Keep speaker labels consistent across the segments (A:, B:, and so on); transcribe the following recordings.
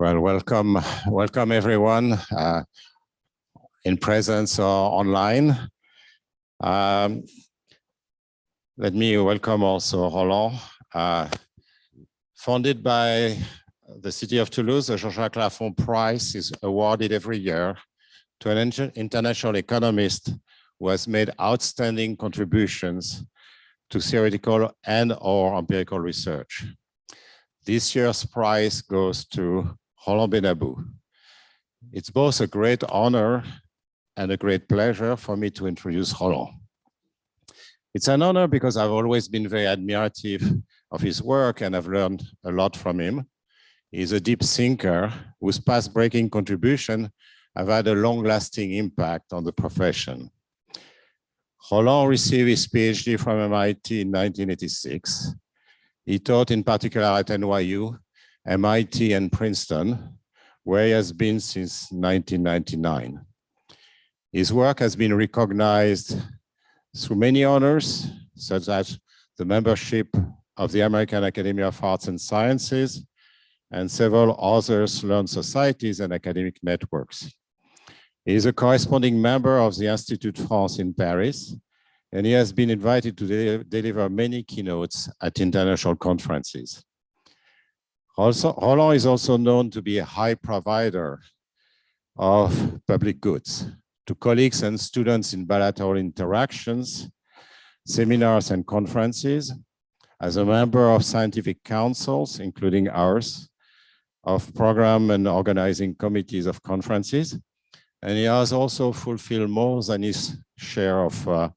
A: Well, welcome, welcome everyone uh, in presence or online. Um, let me welcome also Roland. Uh, funded by the city of Toulouse, the Jean-Jacques Laffont Prize is awarded every year to an international economist who has made outstanding contributions to theoretical and or empirical research. This year's prize goes to Benabou. It's both a great honor and a great pleasure for me to introduce Roland. It's an honor because I've always been very admirative of his work and I've learned a lot from him. He's a deep thinker whose path-breaking contribution have had a long-lasting impact on the profession. Roland received his PhD from MIT in 1986. He taught in particular at NYU MIT and Princeton, where he has been since 1999. His work has been recognized through many honors, such as the membership of the American Academy of Arts and Sciences, and several other learned societies and academic networks. He is a corresponding member of the Institut France in Paris, and he has been invited to de deliver many keynotes at international conferences. Also, Roland is also known to be a high provider of public goods to colleagues and students in bilateral interactions, seminars and conferences, as a member of scientific councils, including ours, of program and organizing committees of conferences. And he has also fulfilled more than his share of uh,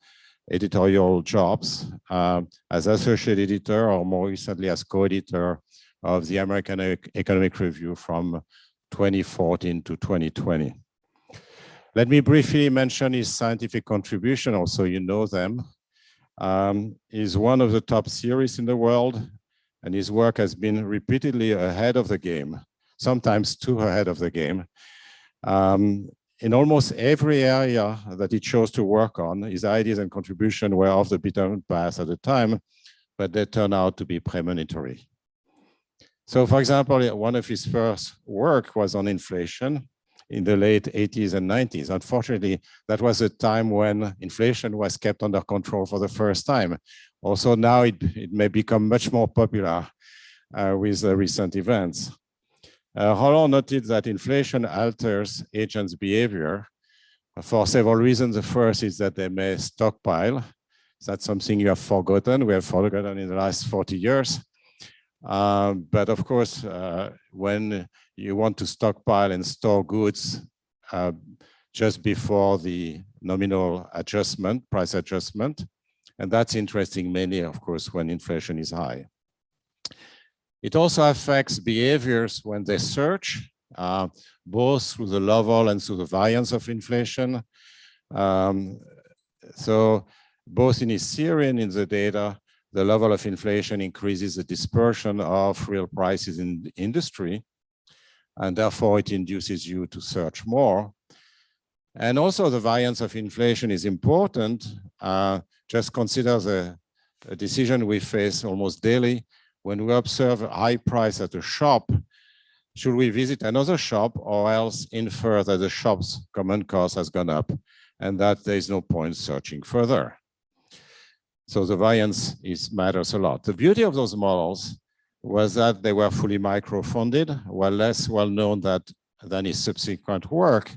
A: editorial jobs uh, as associate editor or more recently as co-editor of the American Economic Review from 2014 to 2020. Let me briefly mention his scientific contribution, also you know them. Um, he's one of the top theorists in the world, and his work has been repeatedly ahead of the game, sometimes too ahead of the game. Um, in almost every area that he chose to work on, his ideas and contribution were off the beaten path at the time, but they turned out to be premonitory. So for example, one of his first work was on inflation in the late 80s and 90s. Unfortunately, that was a time when inflation was kept under control for the first time. Also now it, it may become much more popular uh, with the recent events. Uh, Roland noted that inflation alters agents' behavior for several reasons. The first is that they may stockpile. That's something you have forgotten. We have forgotten in the last 40 years. Um, but of course, uh, when you want to stockpile and store goods uh, just before the nominal adjustment, price adjustment, and that's interesting mainly, of course, when inflation is high. It also affects behaviors when they search, uh, both through the level and through the variance of inflation. Um, so both in and in the data, the level of inflation increases the dispersion of real prices in industry, and therefore it induces you to search more. And also the variance of inflation is important. Uh, just consider the decision we face almost daily when we observe a high price at a shop, should we visit another shop or else infer that the shop's common cost has gone up and that there is no point searching further. So the variance is matters a lot. The beauty of those models was that they were fully micro-founded, while less well known that, than his subsequent work.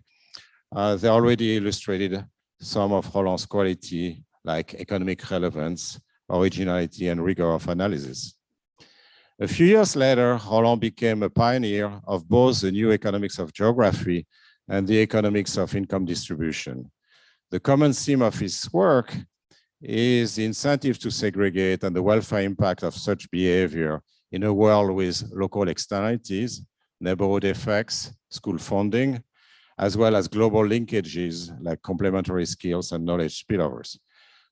A: Uh, they already illustrated some of Roland's quality, like economic relevance, originality, and rigor of analysis. A few years later, Roland became a pioneer of both the new economics of geography and the economics of income distribution. The common theme of his work is the incentive to segregate and the welfare impact of such behavior in a world with local externalities, neighborhood effects, school funding, as well as global linkages like complementary skills and knowledge spillovers.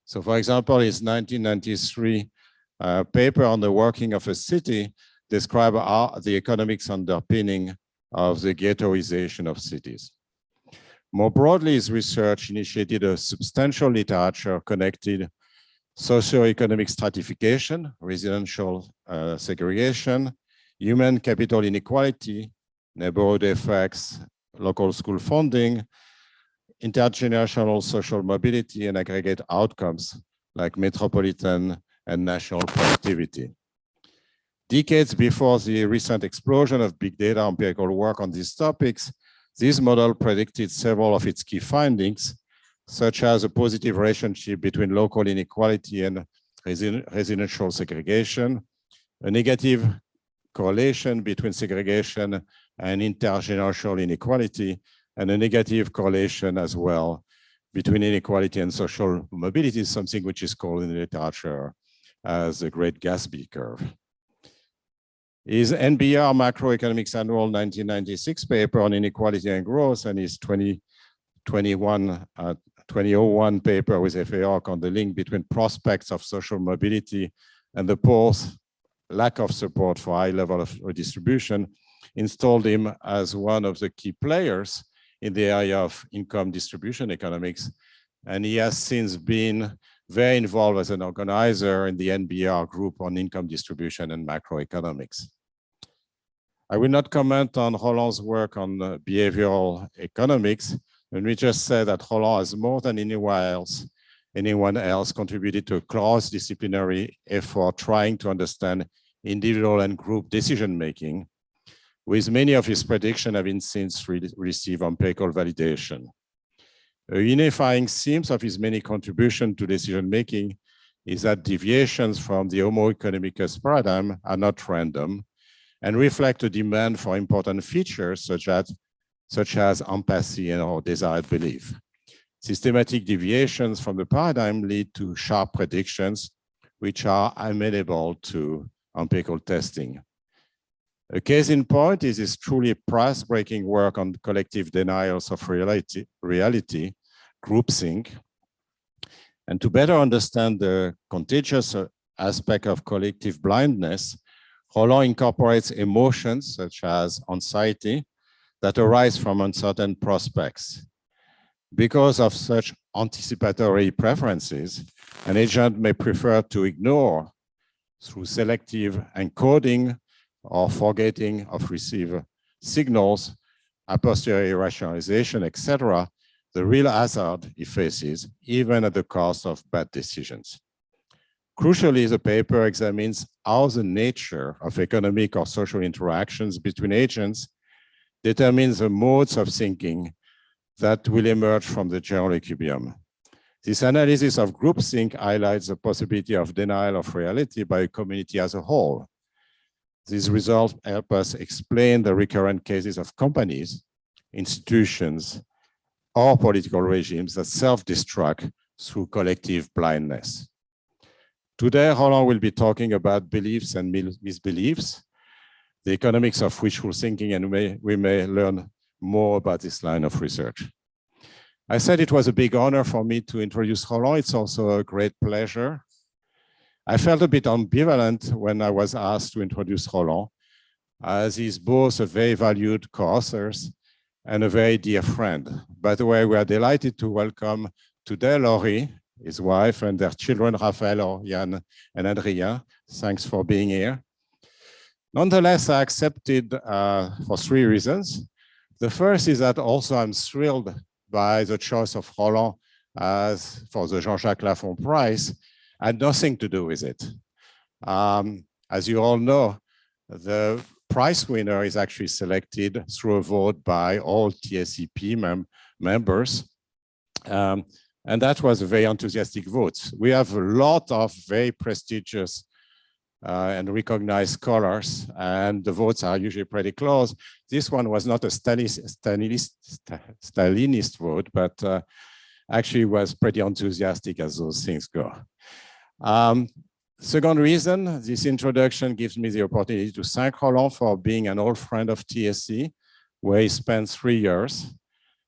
A: So for example, his 1993 uh, paper on the working of a city describe the economics underpinning of the ghettoization of cities. More broadly, his research initiated a substantial literature connected socioeconomic stratification, residential uh, segregation, human capital inequality, neighborhood effects, local school funding, intergenerational social mobility, and aggregate outcomes like metropolitan and national productivity. Decades before the recent explosion of big data empirical work on these topics, this model predicted several of its key findings, such as a positive relationship between local inequality and residential segregation, a negative correlation between segregation and intergenerational inequality, and a negative correlation as well between inequality and social mobility, something which is called in the literature as the Great Gatsby curve. His NBER Macroeconomics Annual 1996 paper on inequality and growth and his 2021 uh, 2001 paper with Efe Ok on the link between prospects of social mobility and the poor's lack of support for high level of redistribution installed him as one of the key players in the area of income distribution economics. And he has since been very involved as an organizer in the NBER group on income distribution and macroeconomics. I will not comment on Roland's work on uh, behavioral economics, and we just say that Roland has more than anyone else, anyone else contributed to a cross-disciplinary effort trying to understand individual and group decision-making, with many of his predictions having since re received empirical validation. A unifying theme of his many contributions to decision-making is that deviations from the Homo economicus paradigm are not random and reflect a demand for important features such as such as empathy and or desired belief. Systematic deviations from the paradigm lead to sharp predictions, which are amenable to empirical testing. A case in point is this truly price-breaking work on collective denials of reality, reality, groupthink. And to better understand the contagious uh, aspect of collective blindness, Roland incorporates emotions such as anxiety, that arise from uncertain prospects. Because of such anticipatory preferences, an agent may prefer to ignore through selective encoding or forgetting of received signals, a posteriori rationalization, etc., the real hazard he faces, even at the cost of bad decisions. Crucially, the paper examines how the nature of economic or social interactions between agents determines the modes of thinking that will emerge from the general equilibrium. This analysis of groupthink highlights the possibility of denial of reality by a community as a whole. These results help us explain the recurrent cases of companies, institutions, or political regimes that self-destruct through collective blindness. Today, Roland will be talking about beliefs and misbeliefs, the economics of wishful thinking, and we may, we may learn more about this line of research. I said it was a big honor for me to introduce Roland. It's also a great pleasure. I felt a bit ambivalent when I was asked to introduce Roland, as he's both a very valued co-author and a very dear friend. By the way, we are delighted to welcome today Laurie, his wife, and their children, Raphael, Jan, and Adrien. Thanks for being here. Nonetheless, I accepted uh, for three reasons. The first is that also I'm thrilled by the choice of Roland as for the Jean-Jacques Laffont Prize had nothing to do with it. Um, as you all know, the prize winner is actually selected through a vote by all TSEP mem members. Um, and that was a very enthusiastic vote. We have a lot of very prestigious uh, and recognized scholars, and the votes are usually pretty close. This one was not a Stalinist, Stalinist vote, but uh, actually was pretty enthusiastic as those things go. Um, second reason, this introduction gives me the opportunity to thank Roland for being an old friend of TSE, where he spent three years,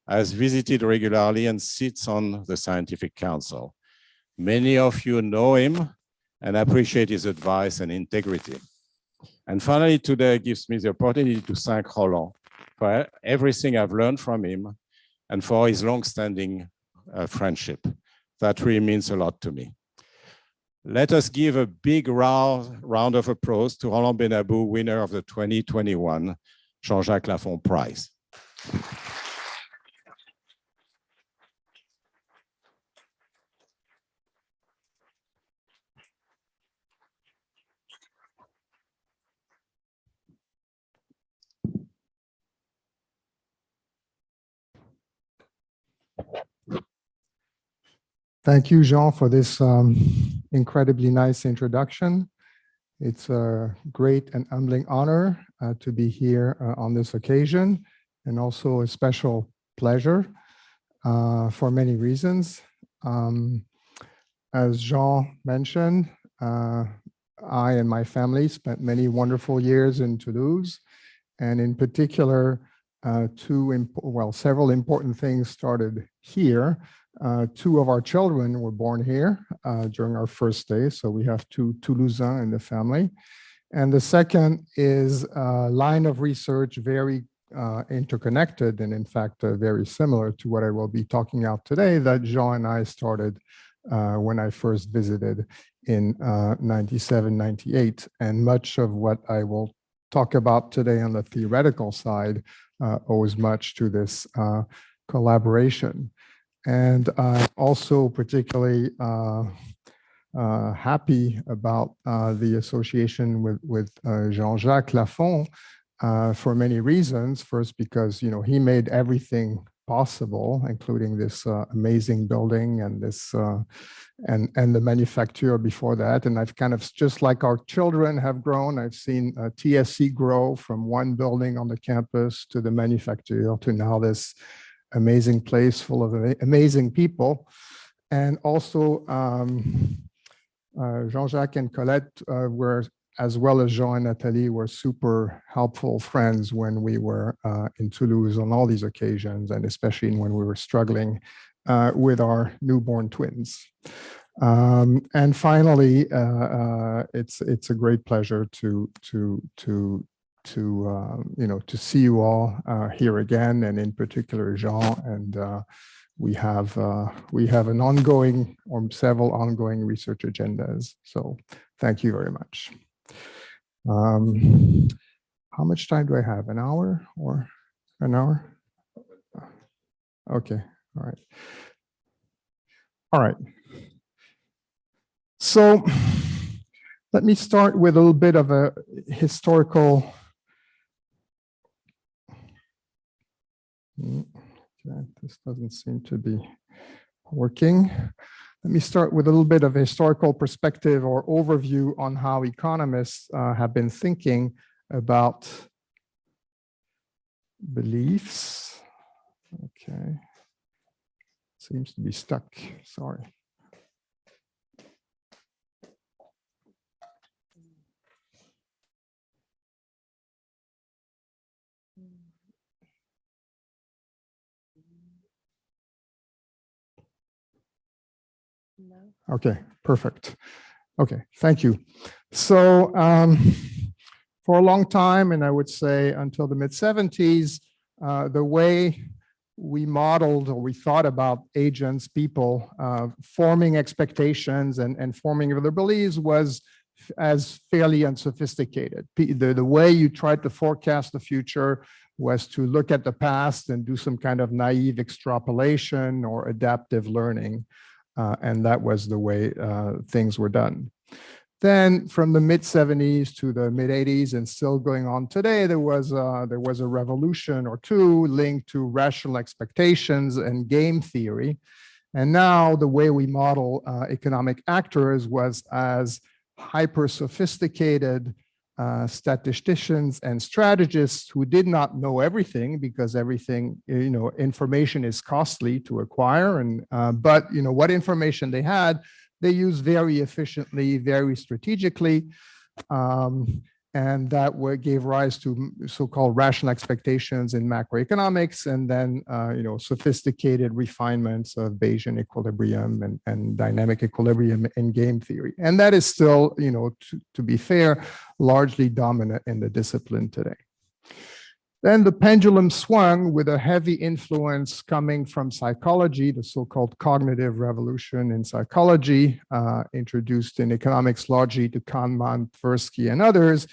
A: has visited regularly and sits on the scientific council. Many of you know him and appreciate his advice and integrity. And finally, today gives me the opportunity to thank Roland for everything I've learned from him and for his long-standing uh, friendship. That really means a lot to me. Let us give a big round, round of applause to Roland Benabou, winner of the 2021 Jean-Jacques Laffont Prize.
B: Thank you, Jean, for this um, incredibly nice introduction. It's a great and humbling honor uh, to be here uh, on this occasion and also a special pleasure uh, for many reasons. Um, as Jean mentioned, uh, I and my family spent many wonderful years in Toulouse and in particular, uh, two, well, several important things started here. Uh, two of our children were born here uh, during our first day, so we have two Toulousains in the family. And the second is a line of research very uh, interconnected and in fact uh, very similar to what I will be talking about today that Jean and I started uh, when I first visited in uh, 97, 98. And much of what I will talk about today on the theoretical side owes much to this collaboration. And I'm also particularly uh, uh, happy about uh, the association with, with uh, Jean-Jacques Laffont uh, for many reasons. First, because you know he made everything possible, including this uh, amazing building and this and and the manufacturer before that. And I've kind of just like our children have grown, I've seen TSE grow from one building on the campus to the manufacturer to now this amazing place full of amazing people. And also um, uh, Jean-Jacques and Colette uh, were, as well as Jean and Nathalie, were super helpful friends when we were uh, in Toulouse on all these occasions, and especially when we were struggling uh, with our newborn twins. Um, and finally, uh, uh, it's it's a great pleasure to to to to uh, you know to see you all uh, here again, and in particular Jean. And uh, we have uh, we have an ongoing or several ongoing research agendas. So thank you very much. Um, how much time do I have? An hour or an hour? Okay. All right. All right. So let me start with a little bit of a historical Okay, this doesn't seem to be working. Let me start with a little bit of historical perspective or overview on how economists uh, have been thinking about beliefs. Okay, seems to be stuck, sorry. No. Okay, perfect. Okay, thank you. So um, for a long time, and I would say until the mid 70s, uh, the way we modeled or we thought about agents, people uh, forming expectations and, and forming their beliefs was as fairly unsophisticated. The, the way you tried to forecast the future was to look at the past and do some kind of naive extrapolation or adaptive learning. Uh, and that was the way uh, things were done. Then from the mid 70s to the mid 80s and still going on today, there was, uh, there was a revolution or two linked to rational expectations and game theory. And now the way we model uh, economic actors was as hyper sophisticated uh, statisticians and strategists who did not know everything because everything, you know, information is costly to acquire. And uh, but you know what information they had, they used very efficiently, very strategically. Um, and that gave rise to so-called rational expectations in macroeconomics, and then uh, you know sophisticated refinements of Bayesian equilibrium and, and dynamic equilibrium in game theory. And that is still, you know, to, to be fair, largely dominant in the discipline today. Then the pendulum swung with a heavy influence coming from psychology, the so-called cognitive revolution in psychology, uh, introduced in economics largely to Kahneman, Tversky, and others.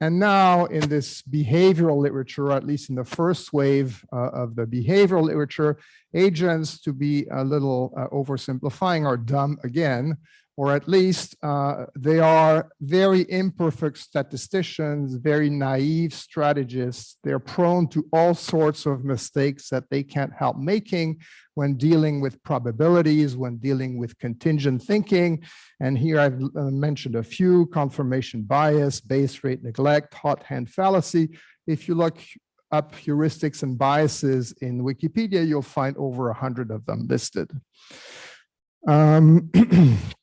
B: And now in this behavioral literature, at least in the first wave uh, of the behavioral literature, agents, to be a little uh, oversimplifying, are dumb again, or at least uh, they are very imperfect statisticians, very naive strategists. They're prone to all sorts of mistakes that they can't help making when dealing with probabilities, when dealing with contingent thinking. And here I've uh, mentioned a few, confirmation bias, base rate neglect, hot hand fallacy. If you look up heuristics and biases in Wikipedia, you'll find over a hundred of them listed. Um,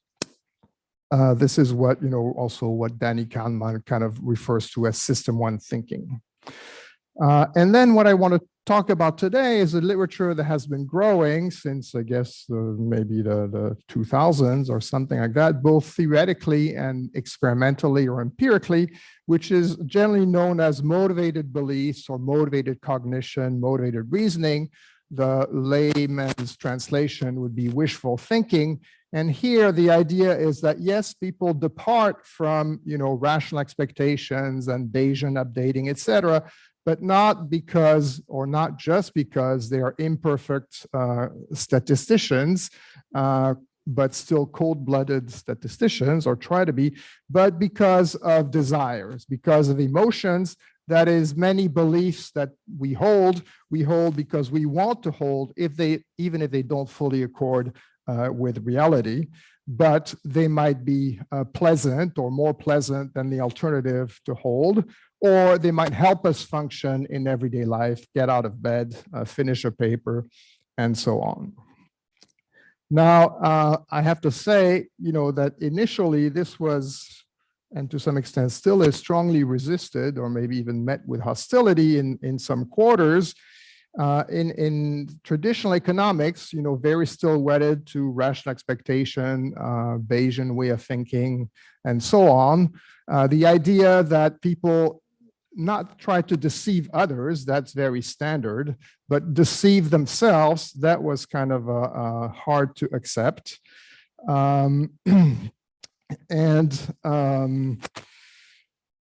B: Uh, this is what, you know, also what Danny Kahneman kind of refers to as system one thinking. Uh, and then what I want to talk about today is a literature that has been growing since, I guess, uh, maybe the, the 2000s or something like that, both theoretically and experimentally or empirically, which is generally known as motivated beliefs or motivated cognition, motivated reasoning. The layman's translation would be wishful thinking. And here the idea is that yes, people depart from you know rational expectations and Bayesian updating, etc., but not because or not just because they are imperfect uh, statisticians, uh, but still cold-blooded statisticians or try to be, but because of desires, because of emotions, that is many beliefs that we hold, we hold because we want to hold if they, even if they don't fully accord uh, with reality, but they might be uh, pleasant or more pleasant than the alternative to hold, or they might help us function in everyday life, get out of bed, uh, finish a paper, and so on. Now, uh, I have to say, you know, that initially this was, and to some extent still is strongly resisted or maybe even met with hostility in, in some quarters uh, in, in traditional economics, you know, very still wedded to rational expectation, uh, Bayesian way of thinking, and so on. Uh, the idea that people not try to deceive others, that's very standard, but deceive themselves, that was kind of hard to accept. Um, and um,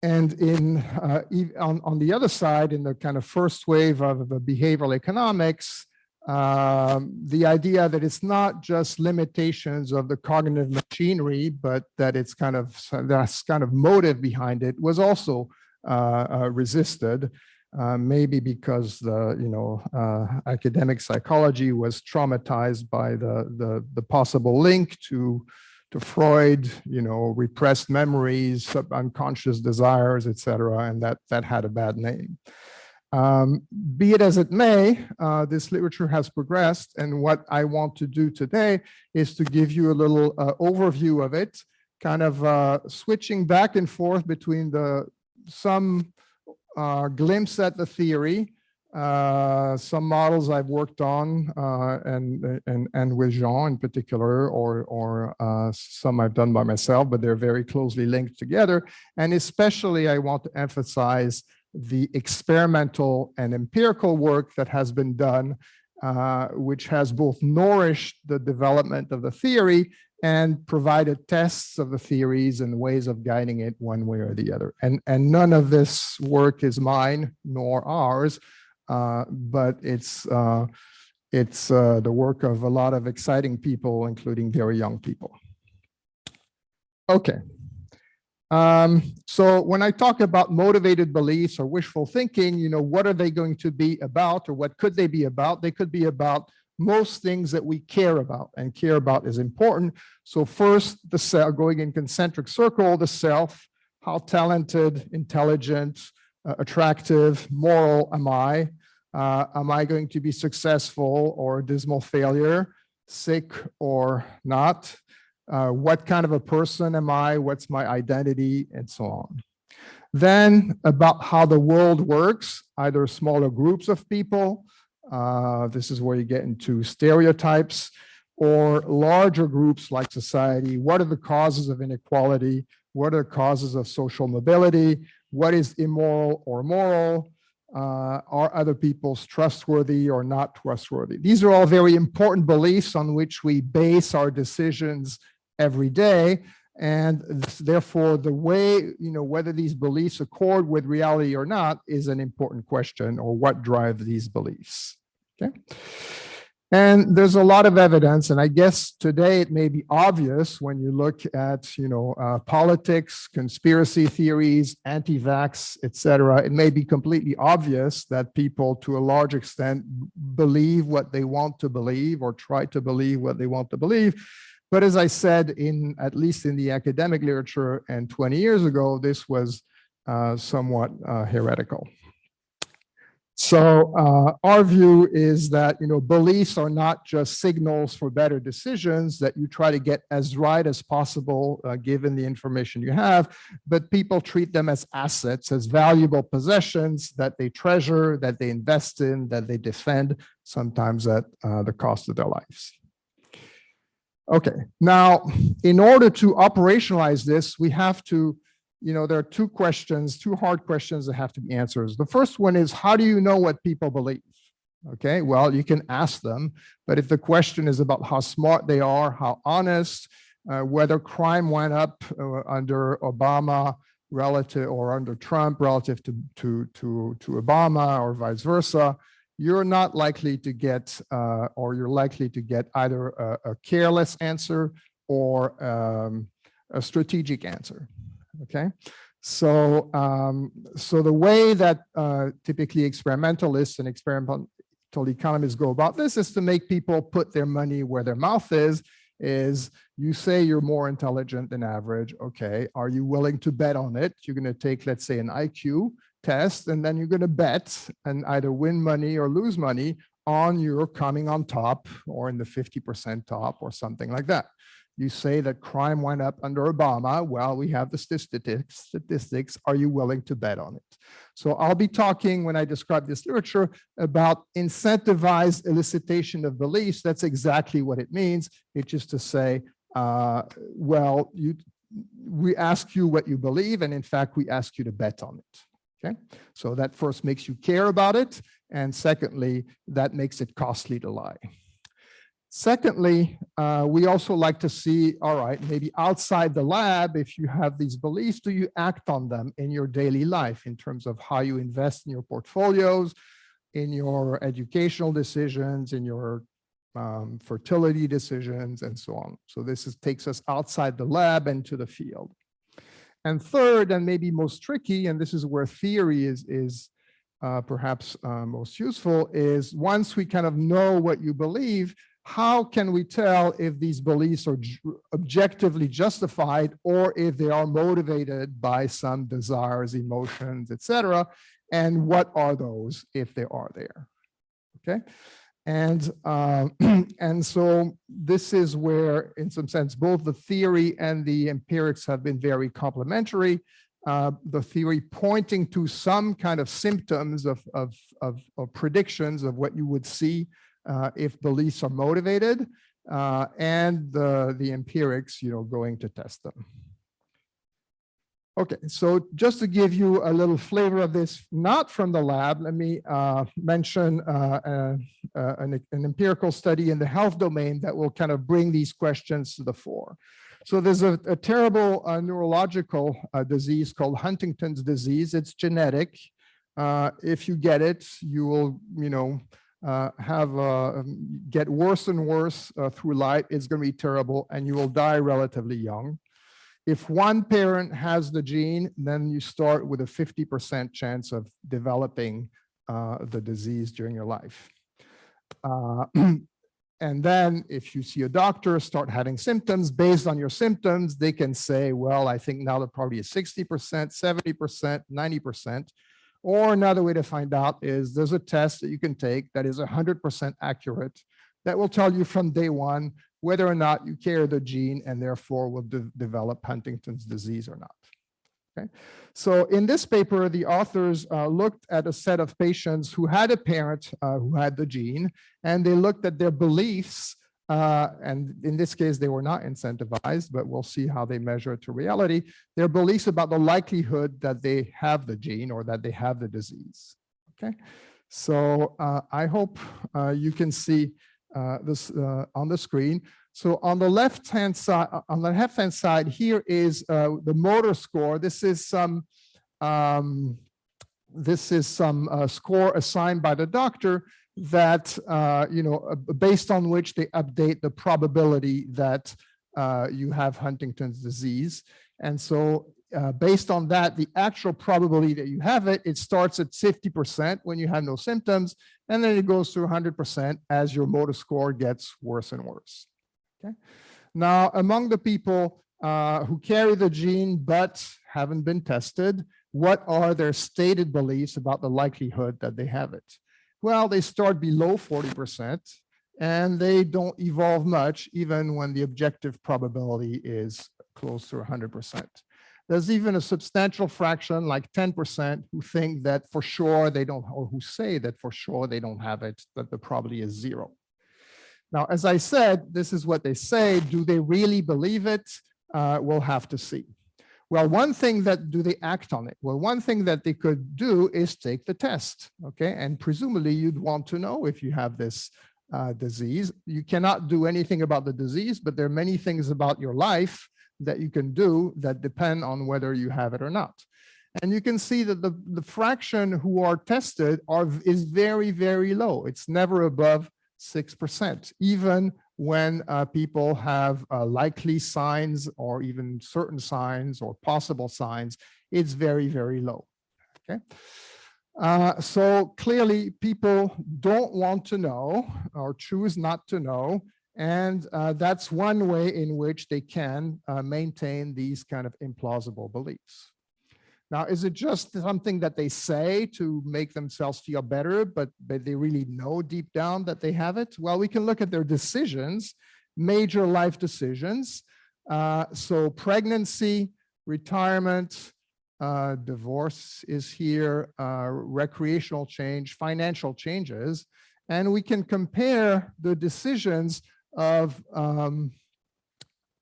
B: and in uh, on, on the other side, in the kind of first wave of behavioral economics, um, the idea that it's not just limitations of the cognitive machinery, but that it's kind of that's kind of motive behind it was also uh, uh, resisted. Uh, maybe because the you know uh, academic psychology was traumatized by the the, the possible link to to Freud, you know, repressed memories, unconscious desires, etc., and that that had a bad name. Um, be it as it may, uh, this literature has progressed, and what I want to do today is to give you a little uh, overview of it, kind of uh, switching back and forth between the some uh, glimpse at the theory, uh, some models I've worked on uh, and, and, and with Jean in particular, or, or uh, some I've done by myself, but they're very closely linked together. And especially I want to emphasize the experimental and empirical work that has been done, uh, which has both nourished the development of the theory and provided tests of the theories and ways of guiding it one way or the other. And, and none of this work is mine nor ours. Uh, but it's uh, it's uh, the work of a lot of exciting people, including very young people. Okay. Um, so when I talk about motivated beliefs or wishful thinking, you know, what are they going to be about or what could they be about? They could be about most things that we care about and care about is important. So first, the cell going in concentric circle, the self, how talented, intelligent, uh, attractive, moral am I? Uh, am I going to be successful or dismal failure, sick or not? Uh, what kind of a person am I? What's my identity and so on. Then about how the world works, either smaller groups of people, uh, this is where you get into stereotypes, or larger groups like society. What are the causes of inequality? What are the causes of social mobility? What is immoral or moral? Uh, are other people's trustworthy or not trustworthy? These are all very important beliefs on which we base our decisions every day. And therefore, the way, you know, whether these beliefs accord with reality or not is an important question, or what drives these beliefs. Okay. And there's a lot of evidence, and I guess today it may be obvious when you look at, you know, uh, politics, conspiracy theories, anti-vax, et cetera, it may be completely obvious that people to a large extent believe what they want to believe or try to believe what they want to believe. But as I said, in at least in the academic literature and 20 years ago, this was uh, somewhat uh, heretical. So uh, our view is that you know beliefs are not just signals for better decisions that you try to get as right as possible uh, given the information you have, but people treat them as assets, as valuable possessions that they treasure, that they invest in, that they defend, sometimes at uh, the cost of their lives. Okay, now in order to operationalize this, we have to you know, there are two questions, two hard questions that have to be answered. The first one is, how do you know what people believe? Okay, well, you can ask them, but if the question is about how smart they are, how honest, uh, whether crime went up uh, under Obama relative or under Trump relative to, to, to, to Obama or vice versa, you're not likely to get, uh, or you're likely to get either a, a careless answer or um, a strategic answer okay? So, um, so the way that uh, typically experimentalists and experimental economists go about this is to make people put their money where their mouth is, is you say you're more intelligent than average, okay, are you willing to bet on it? You're gonna take, let's say, an IQ test, and then you're gonna bet and either win money or lose money on your coming on top or in the 50% top or something like that. You say that crime went up under Obama. Well, we have the statistics. Statistics. Are you willing to bet on it? So I'll be talking when I describe this literature about incentivized elicitation of beliefs. That's exactly what it means. It's just to say, uh, well, you, we ask you what you believe, and in fact, we ask you to bet on it. Okay, so that first makes you care about it, and secondly, that makes it costly to lie. Secondly, uh, we also like to see, all right, maybe outside the lab, if you have these beliefs, do you act on them in your daily life in terms of how you invest in your portfolios, in your educational decisions, in your um, fertility decisions, and so on. So this is, takes us outside the lab and to the field. And third, and maybe most tricky, and this is where theory is, is uh, perhaps uh, most useful, is once we kind of know what you believe, how can we tell if these beliefs are objectively justified or if they are motivated by some desires, emotions, etc. And what are those if they are there? Okay. And, uh, and so this is where, in some sense, both the theory and the empirics have been very complementary. Uh, the theory pointing to some kind of symptoms of, of, of, of predictions of what you would see if beliefs are motivated uh, and the, the empirics, you know, going to test them. Okay, so just to give you a little flavor of this, not from the lab, let me uh, mention uh, uh, uh, an, an, empirical study in the health domain that will kind of bring these questions to the fore. So there's a, a terrible uh, neurological uh, disease called Huntington's disease. It's genetic. if you get it, you will, you know, uh, have uh, get worse and worse uh, through life, it's going to be terrible and you will die relatively young. If one parent has the gene, then you start with a 50% chance of developing uh, the disease during your life. Uh, and then if you see a doctor, start having symptoms based on your symptoms, they can say, well, I think now the probability is 60%, 70%, 90%. Or another way to find out is there's a test that you can take that is 100% accurate that will tell you from day one whether or not you carry the gene and therefore will de develop Huntington's disease or not. Okay, so in this paper, the authors uh, looked at a set of patients who had a parent uh, who had the gene, and they looked at their beliefs uh, and in this case, they were not incentivized, but we'll see how they measure it to reality, their beliefs about the likelihood that they have the gene or that they have the disease. Okay, so uh, I hope uh, you can see uh, this uh, on the screen. So on the left-hand side, on the left-hand side, here is the motor score. This is some, um, this is some score assigned by the doctor that, uh, you know, uh, based on which they update the probability that uh, you have Huntington's disease. And so uh, based on that, the actual probability that you have it, it starts at 50% when you have no symptoms, and then it goes to 100% as your motor score gets worse and worse. Okay. Now, among the people uh, who carry the gene but haven't been tested, what are their stated beliefs about the likelihood that they have it? Well, they start below 40% and they don't evolve much even when the objective probability is close to 100%. There's even a substantial fraction, like 10%, who think that for sure they don't, or who say that for sure they don't have it, that the probability is zero. Now, as I said, this is what they say. Do they really believe it? Uh, we'll have to see. Well, one thing that do they act on it? Well, one thing that they could do is take the test, okay? And presumably you'd want to know if you have this uh, disease. You cannot do anything about the disease, but there are many things about your life that you can do that depend on whether you have it or not. And you can see that the, the fraction who are tested are is very, very low. It's never above 6%, even when uh, people have uh, likely signs or even certain signs or possible signs, it's very, very low. Okay. Uh, so clearly people don't want to know or choose not to know. And uh, that's one way in which they can uh, maintain these kind of implausible beliefs. Now, is it just something that they say to make themselves feel better, but, but they really know deep down that they have it? Well, we can look at their decisions, major life decisions. Uh, so pregnancy, retirement, uh, divorce is here, uh, recreational change, financial changes, and we can compare the decisions of, um,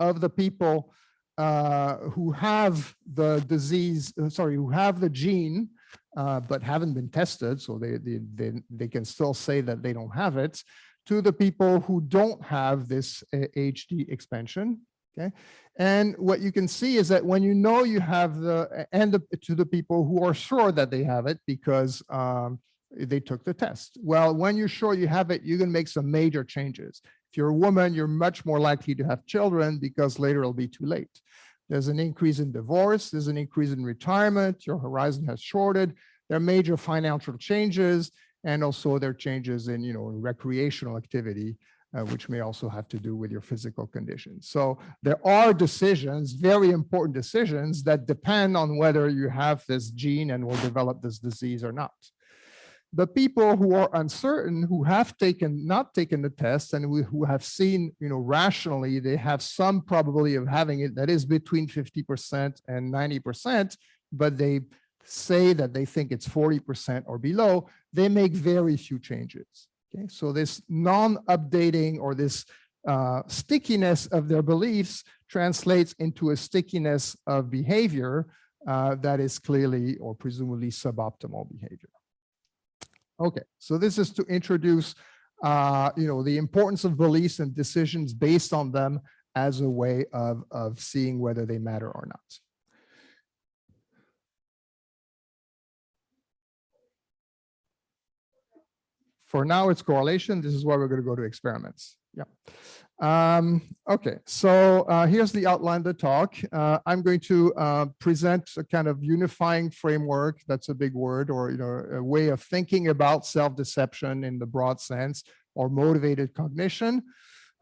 B: of the people who have the disease, uh, sorry, who have the gene, uh, but haven't been tested, so they, they, they, they, can still say that they don't have it, to the people who don't have this HD uh, expansion, okay? And what you can see is that when you know you have the, and to the people who are sure that they have it because um, they took the test. Well, when you're sure you have it, you can make some major changes. If you're a woman, you're much more likely to have children because later it'll be too late. There's an increase in divorce, there's an increase in retirement, your horizon has shorted, there are major financial changes, and also there are changes in, you know, recreational activity, uh, which may also have to do with your physical condition. So there are decisions, very important decisions that depend on whether you have this gene and will develop this disease or not the people who are uncertain, who have taken, not taken the test and who have seen, you know, rationally, they have some probability of having it that is between 50% and 90%, but they say that they think it's 40% or below, they make very few changes. Okay, so this non-updating or this uh, stickiness of their beliefs translates into a stickiness of behavior uh, that is clearly or presumably suboptimal behavior. Okay, so this is to introduce, uh, you know, the importance of beliefs and decisions based on them as a way of, of seeing whether they matter or not. For now, it's correlation. This is why we're going to go to experiments. Yeah. Um, okay, so uh, here's the outline of the talk. Uh, I'm going to uh, present a kind of unifying framework, that's a big word, or you know, a way of thinking about self-deception in the broad sense, or motivated cognition,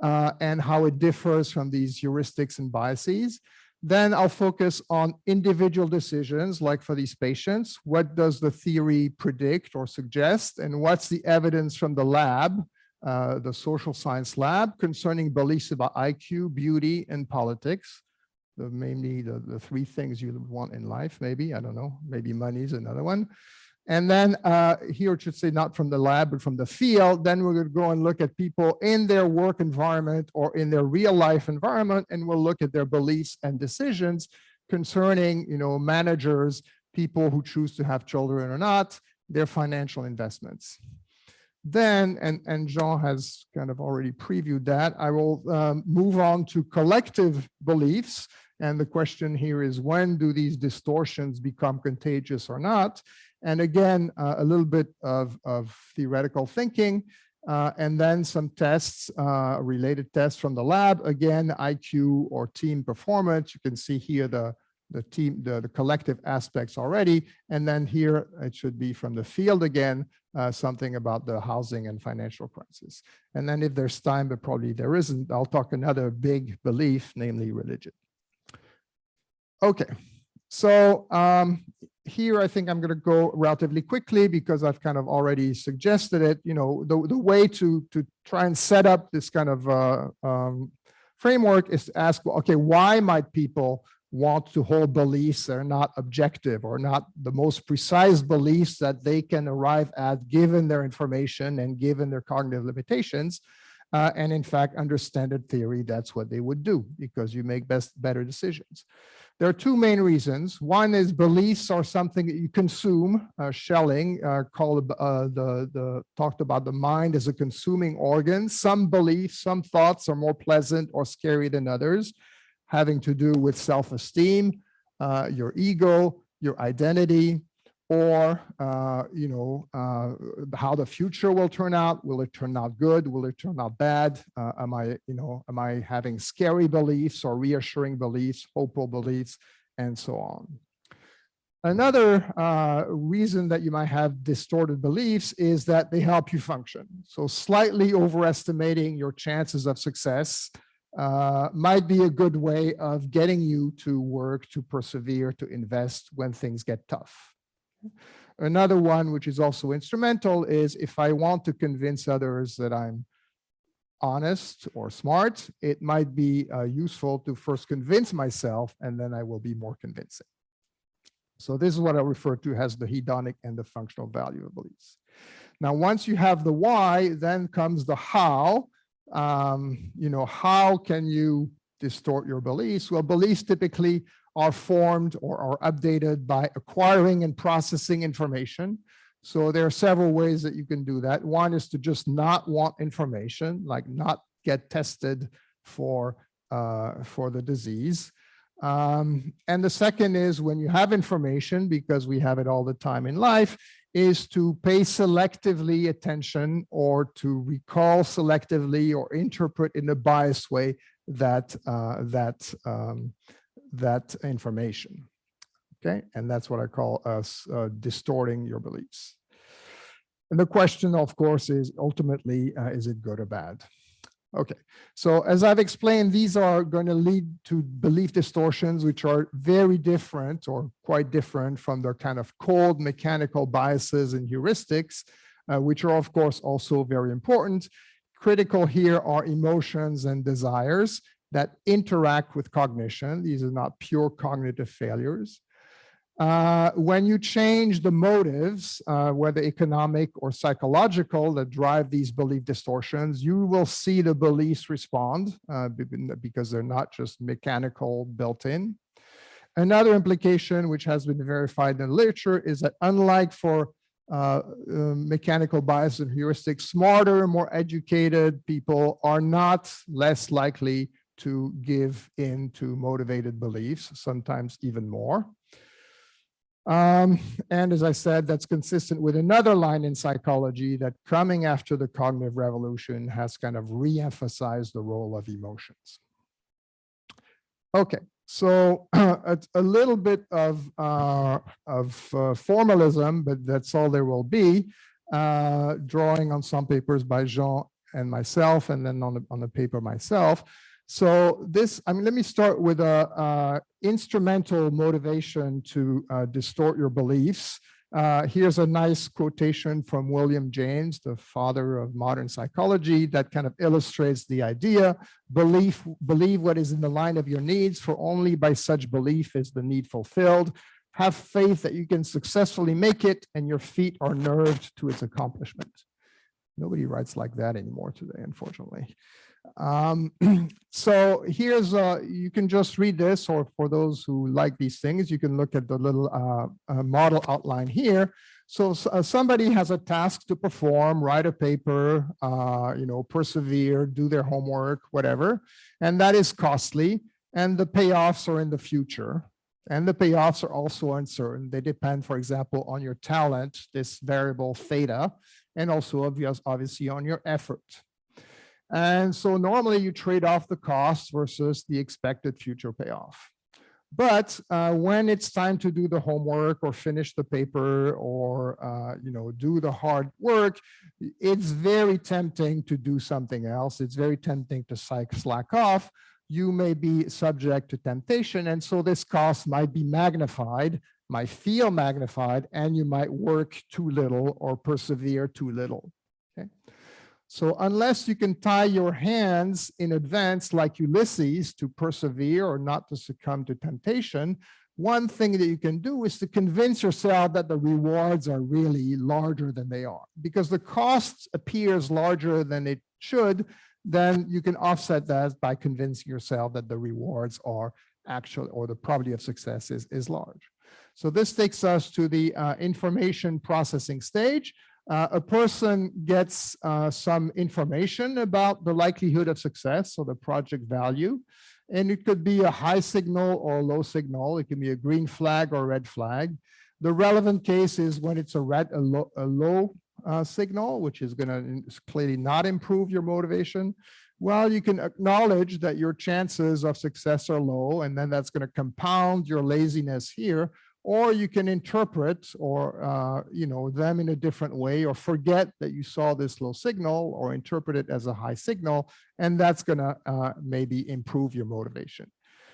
B: uh, and how it differs from these heuristics and biases. Then I'll focus on individual decisions, like for these patients, what does the theory predict or suggest, and what's the evidence from the lab, uh, the social science lab concerning beliefs about IQ, beauty, and politics. The, mainly the, the three things you want in life, maybe, I don't know, maybe money is another one. And then uh, here it should say not from the lab, but from the field. Then we're going to go and look at people in their work environment or in their real life environment, and we'll look at their beliefs and decisions concerning, you know, managers, people who choose to have children or not, their financial investments. Then, and, and Jean has kind of already previewed that, I will um, move on to collective beliefs. And the question here is when do these distortions become contagious or not? And again, uh, a little bit of, of theoretical thinking, uh, and then some tests, uh, related tests from the lab. Again, IQ or team performance. You can see here the, the team, the, the collective aspects already. And then here it should be from the field again, uh, something about the housing and financial crisis. And then if there's time, but probably there isn't, I'll talk another big belief, namely religion. Okay, so um, here I think I'm going to go relatively quickly because I've kind of already suggested it. You know, the, the way to, to try and set up this kind of uh, um, framework is to ask, well, okay, why might people want to hold beliefs that are not objective or not the most precise beliefs that they can arrive at given their information and given their cognitive limitations. Uh, and in fact, under standard theory, that's what they would do because you make best better decisions. There are two main reasons. One is beliefs are something that you consume. Uh, Schelling uh, called uh, the, the talked about the mind as a consuming organ. Some beliefs, some thoughts are more pleasant or scary than others having to do with self-esteem, uh, your ego, your identity, or uh, you know uh, how the future will turn out. Will it turn out good? Will it turn out bad? Uh, am I you know am I having scary beliefs or reassuring beliefs, hopeful beliefs, and so on. Another uh, reason that you might have distorted beliefs is that they help you function. So slightly overestimating your chances of success uh, might be a good way of getting you to work, to persevere, to invest when things get tough. Another one, which is also instrumental, is if I want to convince others that I'm honest or smart, it might be uh, useful to first convince myself, and then I will be more convincing. So this is what I refer to as the hedonic and the functional value of beliefs. Now, once you have the why, then comes the how, um, you know, how can you distort your beliefs? Well, beliefs typically are formed or are updated by acquiring and processing information. So there are several ways that you can do that. One is to just not want information, like not get tested for, uh, for the disease. Um, and the second is when you have information, because we have it all the time in life, is to pay selectively attention or to recall selectively or interpret in a biased way that uh, that um, that information. Okay, and that's what I call us uh, distorting your beliefs. And the question, of course, is ultimately, uh, is it good or bad? Okay, so as I've explained, these are going to lead to belief distortions, which are very different or quite different from their kind of cold mechanical biases and heuristics, uh, which are of course also very important. Critical here are emotions and desires that interact with cognition. These are not pure cognitive failures. Uh, when you change the motives, uh, whether economic or psychological, that drive these belief distortions, you will see the beliefs respond uh, because they're not just mechanical built in. Another implication, which has been verified in the literature, is that unlike for uh, um, mechanical bias and heuristics, smarter, more educated people are not less likely to give in to motivated beliefs, sometimes even more. Um, and as I said, that's consistent with another line in psychology that coming after the cognitive revolution has kind of re-emphasized the role of emotions. Okay, so a, a little bit of, uh, of uh, formalism, but that's all there will be, uh, drawing on some papers by Jean and myself, and then on the, on the paper myself. So this, I mean, let me start with a, uh, instrumental motivation to uh, distort your beliefs. Uh, here's a nice quotation from William James, the father of modern psychology, that kind of illustrates the idea. Belief, believe what is in the line of your needs, for only by such belief is the need fulfilled. Have faith that you can successfully make it, and your feet are nerved to its accomplishment. Nobody writes like that anymore today, unfortunately. Um, so here's, uh, you can just read this, or for those who like these things, you can look at the little uh, uh, model outline here. So uh, somebody has a task to perform, write a paper, uh, you know, persevere, do their homework, whatever, and that is costly. And the payoffs are in the future. And the payoffs are also uncertain. They depend, for example, on your talent, this variable theta, and also obvious, obviously on your effort. And so normally you trade off the cost versus the expected future payoff. But uh, when it's time to do the homework or finish the paper or uh, you know do the hard work, it's very tempting to do something else. It's very tempting to slack off. You may be subject to temptation, and so this cost might be magnified, might feel magnified, and you might work too little or persevere too little. So unless you can tie your hands in advance like Ulysses to persevere or not to succumb to temptation, one thing that you can do is to convince yourself that the rewards are really larger than they are. Because the cost appears larger than it should, then you can offset that by convincing yourself that the rewards are actual or the probability of success is, is large. So this takes us to the uh, information processing stage uh, a person gets uh, some information about the likelihood of success, or the project value. And it could be a high signal or low signal. It can be a green flag or red flag. The relevant case is when it's a red, a low, a low uh, signal, which is going to clearly not improve your motivation. Well, you can acknowledge that your chances of success are low, and then that's going to compound your laziness here or you can interpret or uh, you know them in a different way or forget that you saw this low signal or interpret it as a high signal and that's going to uh, maybe improve your motivation.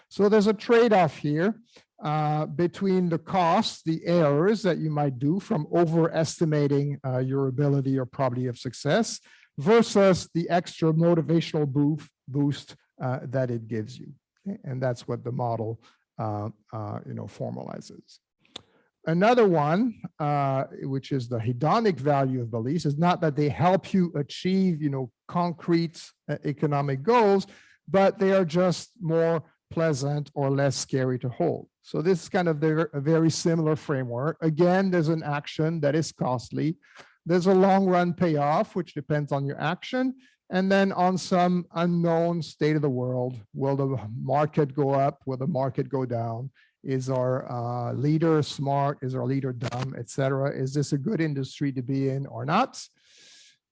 B: So there's a trade-off here uh, between the costs the errors that you might do from overestimating uh, your ability or probability of success versus the extra motivational boost boost uh, that it gives you. And that's what the model uh, uh, you know, formalizes. Another one, uh, which is the hedonic value of beliefs, is not that they help you achieve, you know, concrete economic goals, but they are just more pleasant or less scary to hold. So this is kind of a very similar framework. Again, there's an action that is costly. There's a long run payoff, which depends on your action. And then on some unknown state of the world, will the market go up? Will the market go down? Is our uh, leader smart? Is our leader dumb, etc.? Is this a good industry to be in or not?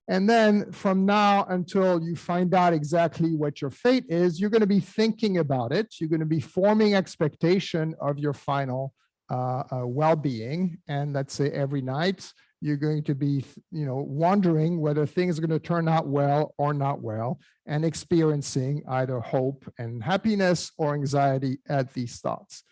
B: And then from now until you find out exactly what your fate is, you're going to be thinking about it. You're going to be forming expectation of your final uh, uh, well-being. And let's say every night you're going to be, you know, wondering whether things are going to turn out well or not well, and experiencing either hope and happiness or anxiety at these thoughts.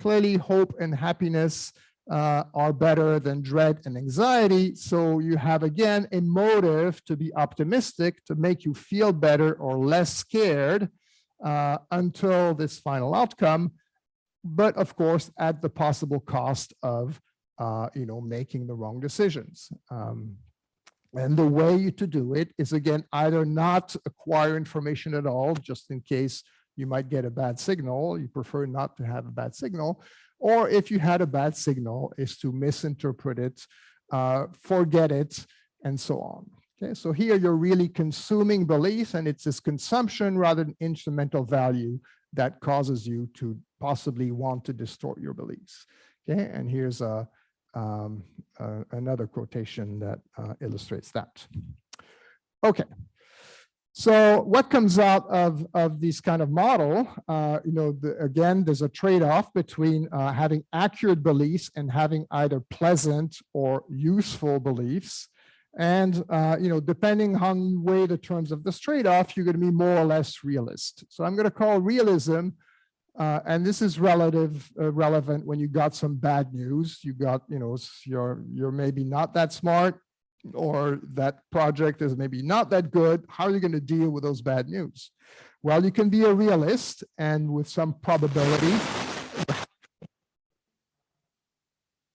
B: Clearly, hope and happiness uh, are better than dread and anxiety. So you have, again, a motive to be optimistic, to make you feel better or less scared uh, until this final outcome. But of course, at the possible cost of uh, you know, making the wrong decisions. Um, and the way to do it is again, either not acquire information at all, just in case you might get a bad signal, you prefer not to have a bad signal, or if you had a bad signal is to misinterpret it, uh, forget it, and so on. Okay, so here you're really consuming beliefs and it's this consumption rather than instrumental value that causes you to possibly want to distort your beliefs. Okay, and here's a, um, uh, another quotation that uh, illustrates that. Okay. So what comes out of, of this kind of model, uh, you know, the, again, there's a trade-off between uh, having accurate beliefs and having either pleasant or useful beliefs. And, uh, you know, depending on you weigh the terms of this trade-off, you're going to be more or less realist. So I'm going to call realism uh, and this is relative uh, relevant when you got some bad news. You got, you know, you're you're maybe not that smart, or that project is maybe not that good. How are you going to deal with those bad news? Well, you can be a realist, and with some probability.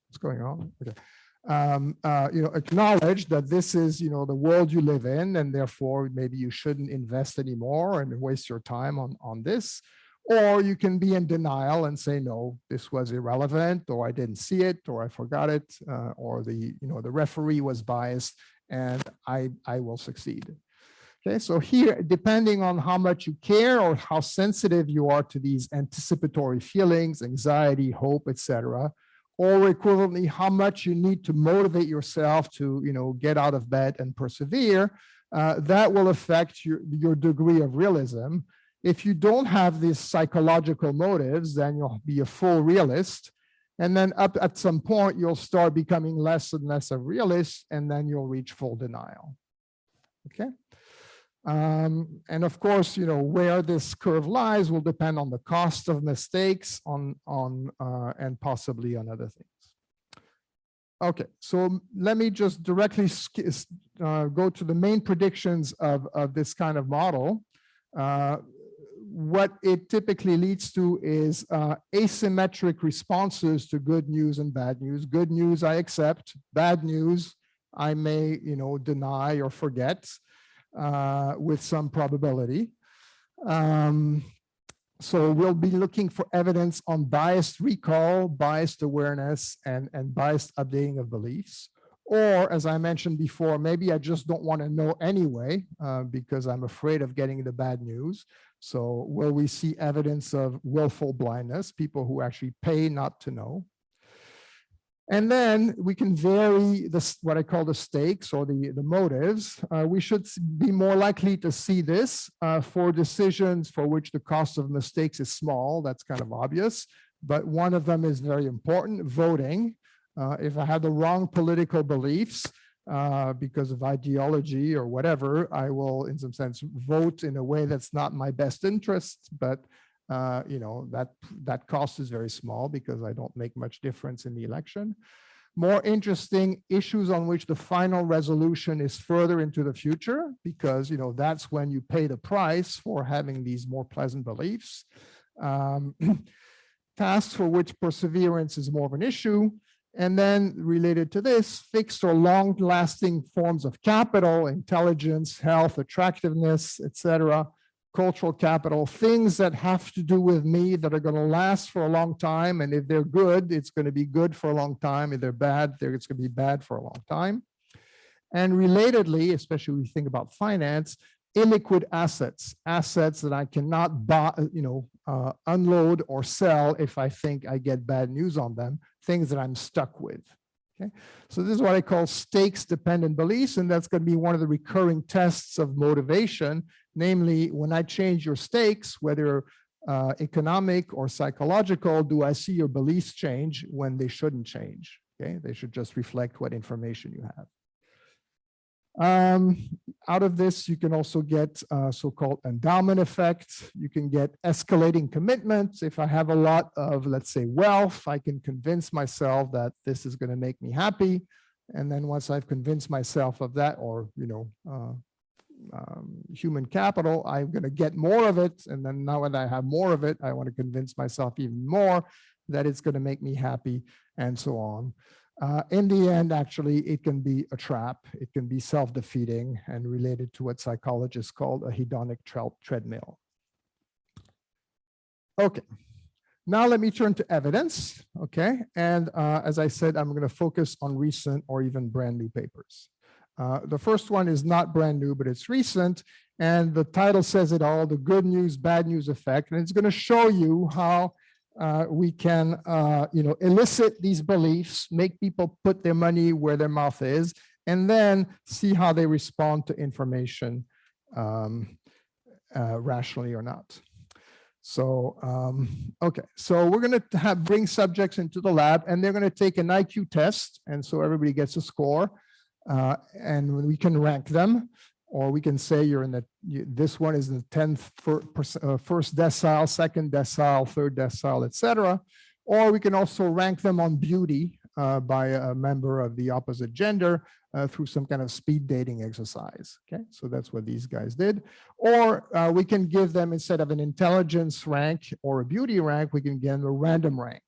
B: What's going on? Okay. Um, uh, you know, acknowledge that this is, you know, the world you live in, and therefore maybe you shouldn't invest anymore and waste your time on on this Or you can be in denial and say, no, this was irrelevant, or I didn't see it, or I forgot it, uh, or the, you know, the referee was biased and I, I will succeed. Okay, so here, depending on how much you care or how sensitive you are to these anticipatory feelings, anxiety, hope, etc., or equivalently, how much you need to motivate yourself to, you know, get out of bed and persevere, uh, that will affect your, your degree of realism. If you don't have these psychological motives, then you'll be a full realist. And then up at some point, you'll start becoming less and less a realist, and then you'll reach full denial. Okay. Um, and of course, you know, where this curve lies will depend on the cost of mistakes on, on uh, and possibly on other things. Okay, so let me just directly uh, go to the main predictions of, of this kind of model. Uh, what it typically leads to is uh, asymmetric responses to good news and bad news. Good news I accept, bad news I may, you know, deny or forget uh, with some probability. Um, so we'll be looking for evidence on biased recall, biased awareness, and, and biased updating of beliefs. Or as I mentioned before, maybe I just don't want to know anyway, uh, because I'm afraid of getting the bad news. So will we see evidence of willful blindness, people who actually pay not to know? And then we can vary this, what I call the stakes or the, the motives. Uh, we should be more likely to see this uh, for decisions for which the cost of mistakes is small. That's kind of obvious. But one of them is very important, voting. Uh, if I have the wrong political beliefs uh, because of ideology or whatever, I will, in some sense, vote in a way that's not my best interest, but uh, you know, that, that cost is very small because I don't make much difference in the election. More interesting issues on which the final resolution is further into the future because, you know, that's when you pay the price for having these more pleasant beliefs. Um, tasks for which perseverance is more of an issue. And then related to this, fixed or long lasting forms of capital, intelligence, health, attractiveness, etc cultural capital, things that have to do with me that are going to last for a long time. And if they're good, it's going to be good for a long time. If they're bad, it's going to be bad for a long time. And relatedly, especially when we think about finance, illiquid assets, assets that I cannot buy, you know, uh, unload or sell if I think I get bad news on them, things that I'm stuck with. Okay, so this is what I call stakes dependent beliefs, and that's going to be one of the recurring tests of motivation. Namely, when I change your stakes, whether uh, economic or psychological, do I see your beliefs change when they shouldn't change? Okay, they should just reflect what information you have. Um, out of this, you can also get uh, so-called endowment effect. You can get escalating commitments. If I have a lot of, let's say, wealth, I can convince myself that this is going to make me happy. And then once I've convinced myself of that, or, you know, uh, um, human capital, I'm going to get more of it. And then now that I have more of it, I want to convince myself even more that it's going to make me happy and so on. Uh, in the end, actually, it can be a trap. It can be self-defeating and related to what psychologists call a hedonic treadmill. Okay, now let me turn to evidence, okay? And uh, as I said, I'm gonna focus on recent or even brand new papers. Uh, the first one is not brand new, but it's recent. And the title says it all, the good news, bad news effect. And it's gonna show you how uh, we can, uh, you know, elicit these beliefs, make people put their money where their mouth is, and then see how they respond to information um, uh, rationally or not. So, um, okay, so we're going to have bring subjects into the lab and they're going to take an IQ test. And so everybody gets a score uh, and we can rank them or we can say you're in the, you, this one is the 10th fir, uh, first decile, second decile, third decile, etc. Or we can also rank them on beauty uh, by a member of the opposite gender uh, through some kind of speed dating exercise. Okay, so that's what these guys did. Or uh, we can give them, instead of an intelligence rank or a beauty rank, we can give them a random rank.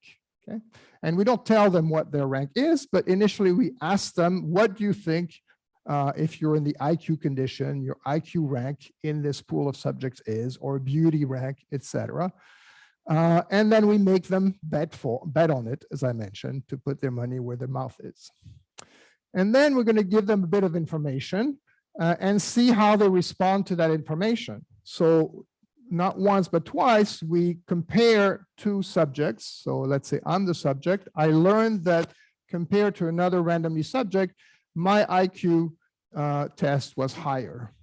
B: Okay, and we don't tell them what their rank is, but initially we ask them, what do you think uh, if you're in the IQ condition, your IQ rank in this pool of subjects is, or beauty rank, etc. Uh, and then we make them bet for bet on it, as I mentioned, to put their money where their mouth is. And then we're going to give them a bit of information uh, and see how they respond to that information. So not once, but twice, we compare two subjects. So let's say I'm the subject. I learned that compared to another randomly subject, my IQ uh, test was higher.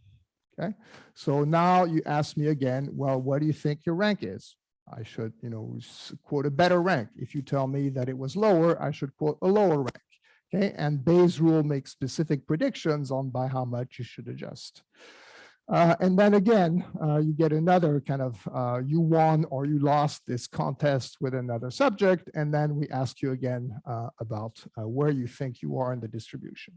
B: Okay, so now you ask me again, well, what do you think your rank is? I should, you know, quote a better rank. If you tell me that it was lower, I should quote a lower rank. Okay, and Bayes' rule makes specific predictions on by how much you should adjust. Uh, and then again, uh, you get another kind of, uh, you won or you lost this contest with another subject. And then we ask you again uh, about uh, where you think you are in the distribution.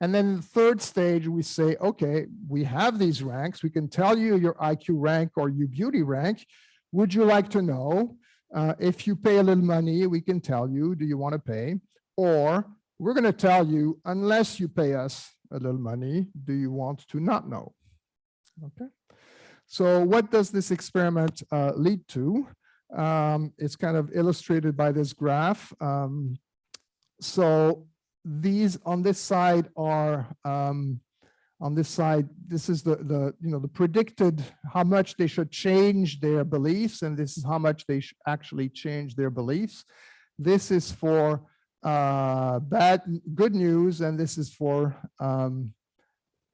B: And then the third stage, we say, okay, we have these ranks. We can tell you your IQ rank or your beauty rank. Would you like to know? Uh, if you pay a little money, we can tell you, do you want to pay? Or we're going to tell you, unless you pay us a little money, do you want to not know? Okay. So what does this experiment uh, lead to? Um, it's kind of illustrated by this graph. Um, so these on this side are um, on this side, this is the, the, you know, the predicted how much they should change their beliefs, and this is how much they actually change their beliefs. This is for uh, bad, good news, and this is for, um,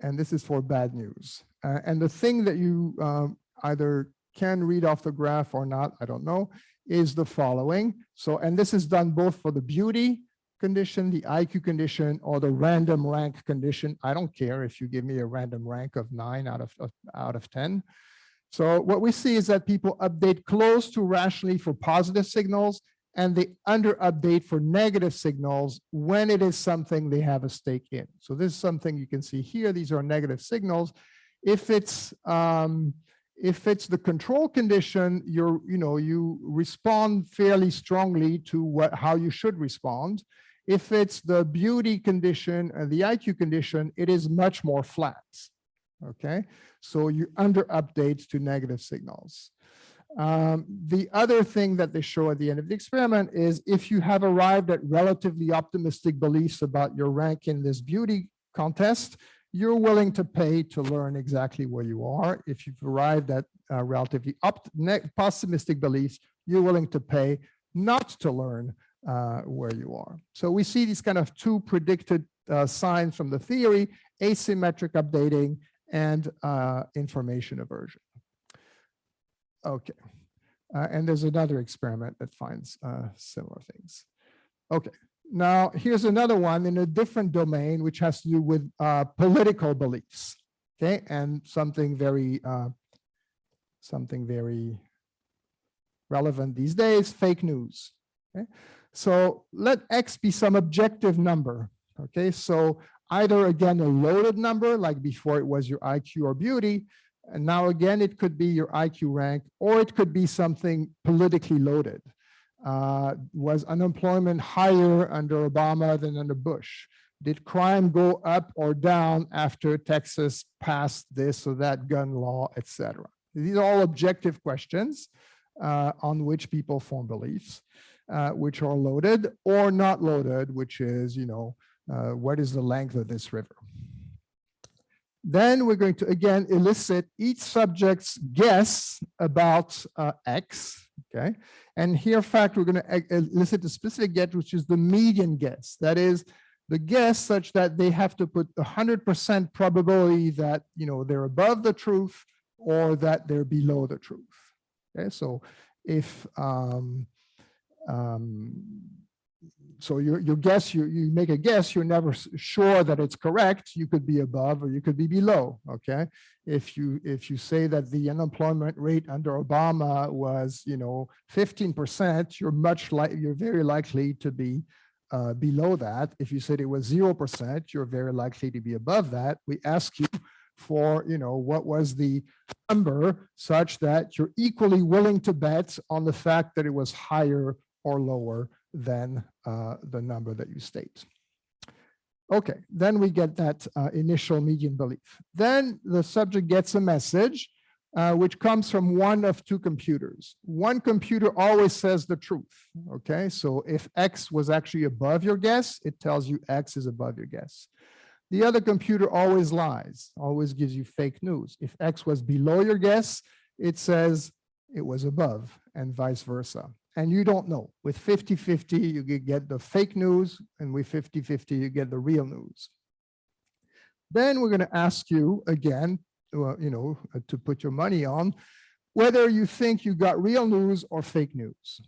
B: and this is for bad news. Uh, and the thing that you um, either can read off the graph or not, I don't know, is the following. So, and this is done both for the beauty condition, the IQ condition, or the random rank condition. I don't care if you give me a random rank of nine out of, of out of 10. So what we see is that people update close to rationally for positive signals and they under update for negative signals when it is something they have a stake in. So this is something you can see here. These are negative signals. If it's um, if it's the control condition, you're, you know, you respond fairly strongly to what how you should respond. If it's the beauty condition and the IQ condition, it is much more flat. Okay, so you under update to negative signals. Um, the other thing that they show at the end of the experiment is if you have arrived at relatively optimistic beliefs about your rank in this beauty contest, you're willing to pay to learn exactly where you are. If you've arrived at uh, relatively pessimistic beliefs, you're willing to pay not to learn uh, where you are. So we see these kind of two predicted uh, signs from the theory, asymmetric updating and uh, information aversion. Okay, uh, and there's another experiment that finds uh, similar things. Okay, now here's another one in a different domain, which has to do with uh, political beliefs. Okay, and something very, something very relevant these days, fake news. Okay, so let X be some objective number. Okay, so either again, a loaded number like before it was your IQ or beauty. And now again, it could be your IQ rank, or it could be something politically loaded. Uh, was unemployment higher under Obama than under Bush? Did crime go up or down after Texas passed this or that gun law, etc.? These are all objective questions uh, on which people form beliefs uh, which are loaded or not loaded, which is, you know, uh, what is the length of this river. Then we're going to, again, elicit each subject's guess about uh, X, okay? And here, in fact, we're going to elicit a specific guess, which is the median guess. That is the guess such that they have to put 100% probability that, you know, they're above the truth or that they're below the truth. Okay, so if um, um, so your guess, you, you make a guess, you're never sure that it's correct. You could be above or you could be below, okay? If you, if you say that the unemployment rate under Obama was, you know, 15%, you're much like, you're very likely to be uh, below that. If you said it was 0%, you're very likely to be above that. We ask you for, you know, what was the number such that you're equally willing to bet on the fact that it was higher or lower than uh, the number that you state. Okay, then we get that uh, initial median belief. Then the subject gets a message uh, which comes from one of two computers. One computer always says the truth, okay? So if X was actually above your guess, it tells you X is above your guess. The other computer always lies, always gives you fake news. If X was below your guess, it says it was above and vice versa. And you don't know. With 50-50, you get the fake news, and with 50-50, you get the real news. Then we're going to ask you again, uh, you know, uh, to put your money on whether you think you got real news or fake news.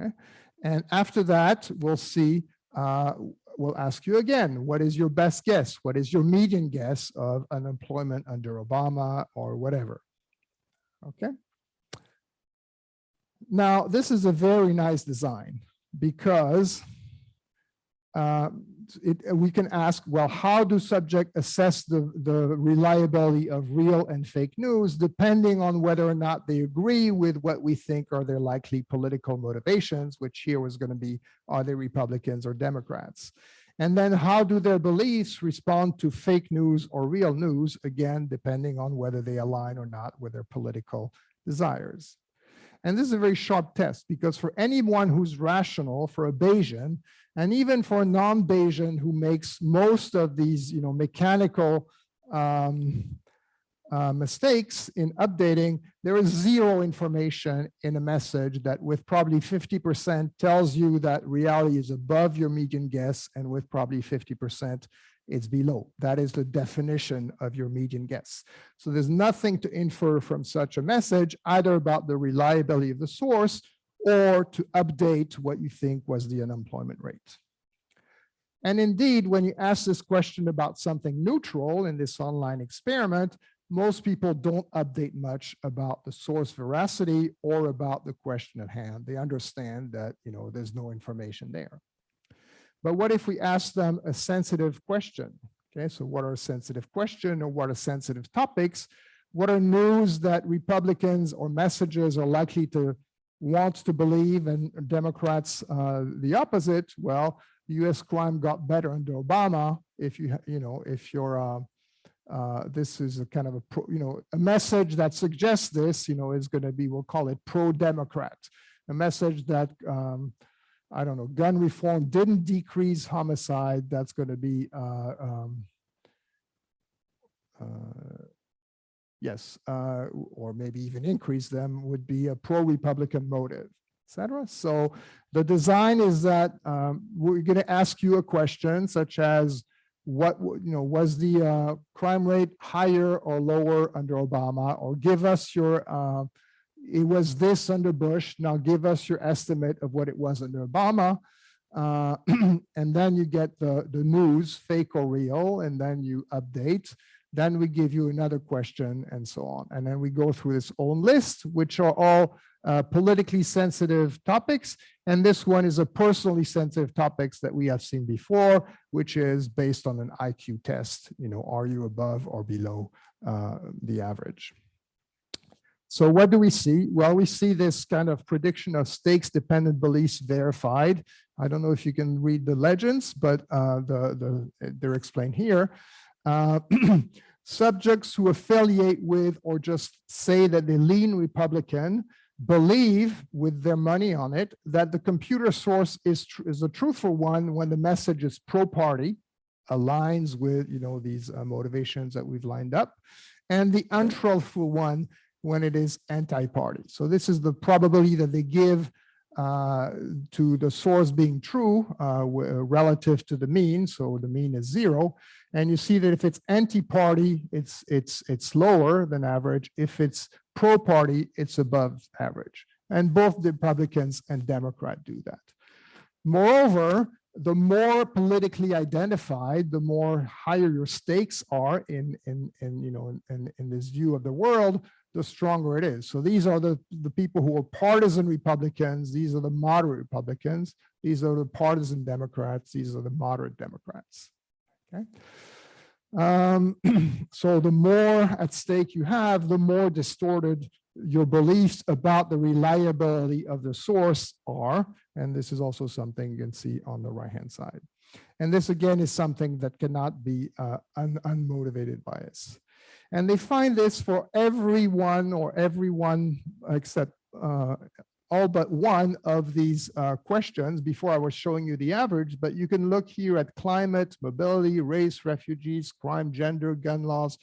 B: Okay? And after that, we'll see, uh, we'll ask you again, what is your best guess? What is your median guess of unemployment under Obama or whatever? Okay. Now, this is a very nice design because uh, it, we can ask, well, how do subjects assess the, the reliability of real and fake news, depending on whether or not they agree with what we think are their likely political motivations, which here was going to be, are they Republicans or Democrats? And then how do their beliefs respond to fake news or real news, again, depending on whether they align or not with their political desires. And this is a very sharp test because for anyone who's rational, for a Bayesian, and even for a non-Bayesian who makes most of these, you know, mechanical um, uh, mistakes in updating, there is zero information in a message that with probably 50% tells you that reality is above your median guess and with probably 50% it's below. That is the definition of your median guess. So there's nothing to infer from such a message, either about the reliability of the source or to update what you think was the unemployment rate. And indeed, when you ask this question about something neutral in this online experiment, most people don't update much about the source veracity or about the question at hand. They understand that you know there's no information there. But what if we ask them a sensitive question? Okay, so what are sensitive questions or what are sensitive topics? What are news that Republicans or messages are likely to want to believe and Democrats uh, the opposite? Well, U.S. crime got better under Obama. If you, you know, if you're, uh, uh, this is a kind of a, pro, you know, a message that suggests this, you know, is going to be, we'll call it pro-Democrat, a message that um, I don't know, gun reform didn't decrease homicide, that's going to be, uh, um, uh, yes, uh, or maybe even increase them would be a pro-Republican motive, etc. So the design is that um, we're going to ask you a question such as, what you know was the uh, crime rate higher or lower under Obama, or give us your uh, it was this under Bush. Now give us your estimate of what it was under Obama. Uh, and then you get the, the news, fake or real, and then you update. Then we give you another question and so on. And then we go through this own list, which are all uh, politically sensitive topics. And this one is a personally sensitive topics that we have seen before, which is based on an IQ test. You know, are you above or below uh, the average? So what do we see? Well, we see this kind of prediction of stakes dependent beliefs verified. I don't know if you can read the legends, but uh, the, the, they're explained here. Uh, subjects who affiliate with or just say that they lean Republican believe with their money on it that the computer source is, is a truthful one when the message is pro-party, aligns with you know these uh, motivations that we've lined up, and the untruthful one when it is anti-party. So this is the probability that they give uh, to the source being true uh, relative to the mean. So the mean is zero. And you see that if it's anti-party, it's, it's, it's lower than average. If it's pro-party, it's above average. And both Republicans and Democrat do that. Moreover, the more politically identified, the more higher your stakes are in, in, in you know, in, in this view of the world, the stronger it is. So these are the, the people who are partisan Republicans. These are the moderate Republicans. These are the partisan Democrats. These are the moderate Democrats. Okay. Um, so the more at stake you have, the more distorted your beliefs about the reliability of the source are. And this is also something you can see on the right-hand side. And this again is something that cannot be uh, un unmotivated bias. And they find this for everyone or everyone except uh, all but one of these uh, questions before I was showing you the average, but you can look here at climate, mobility, race, refugees, crime, gender, gun laws.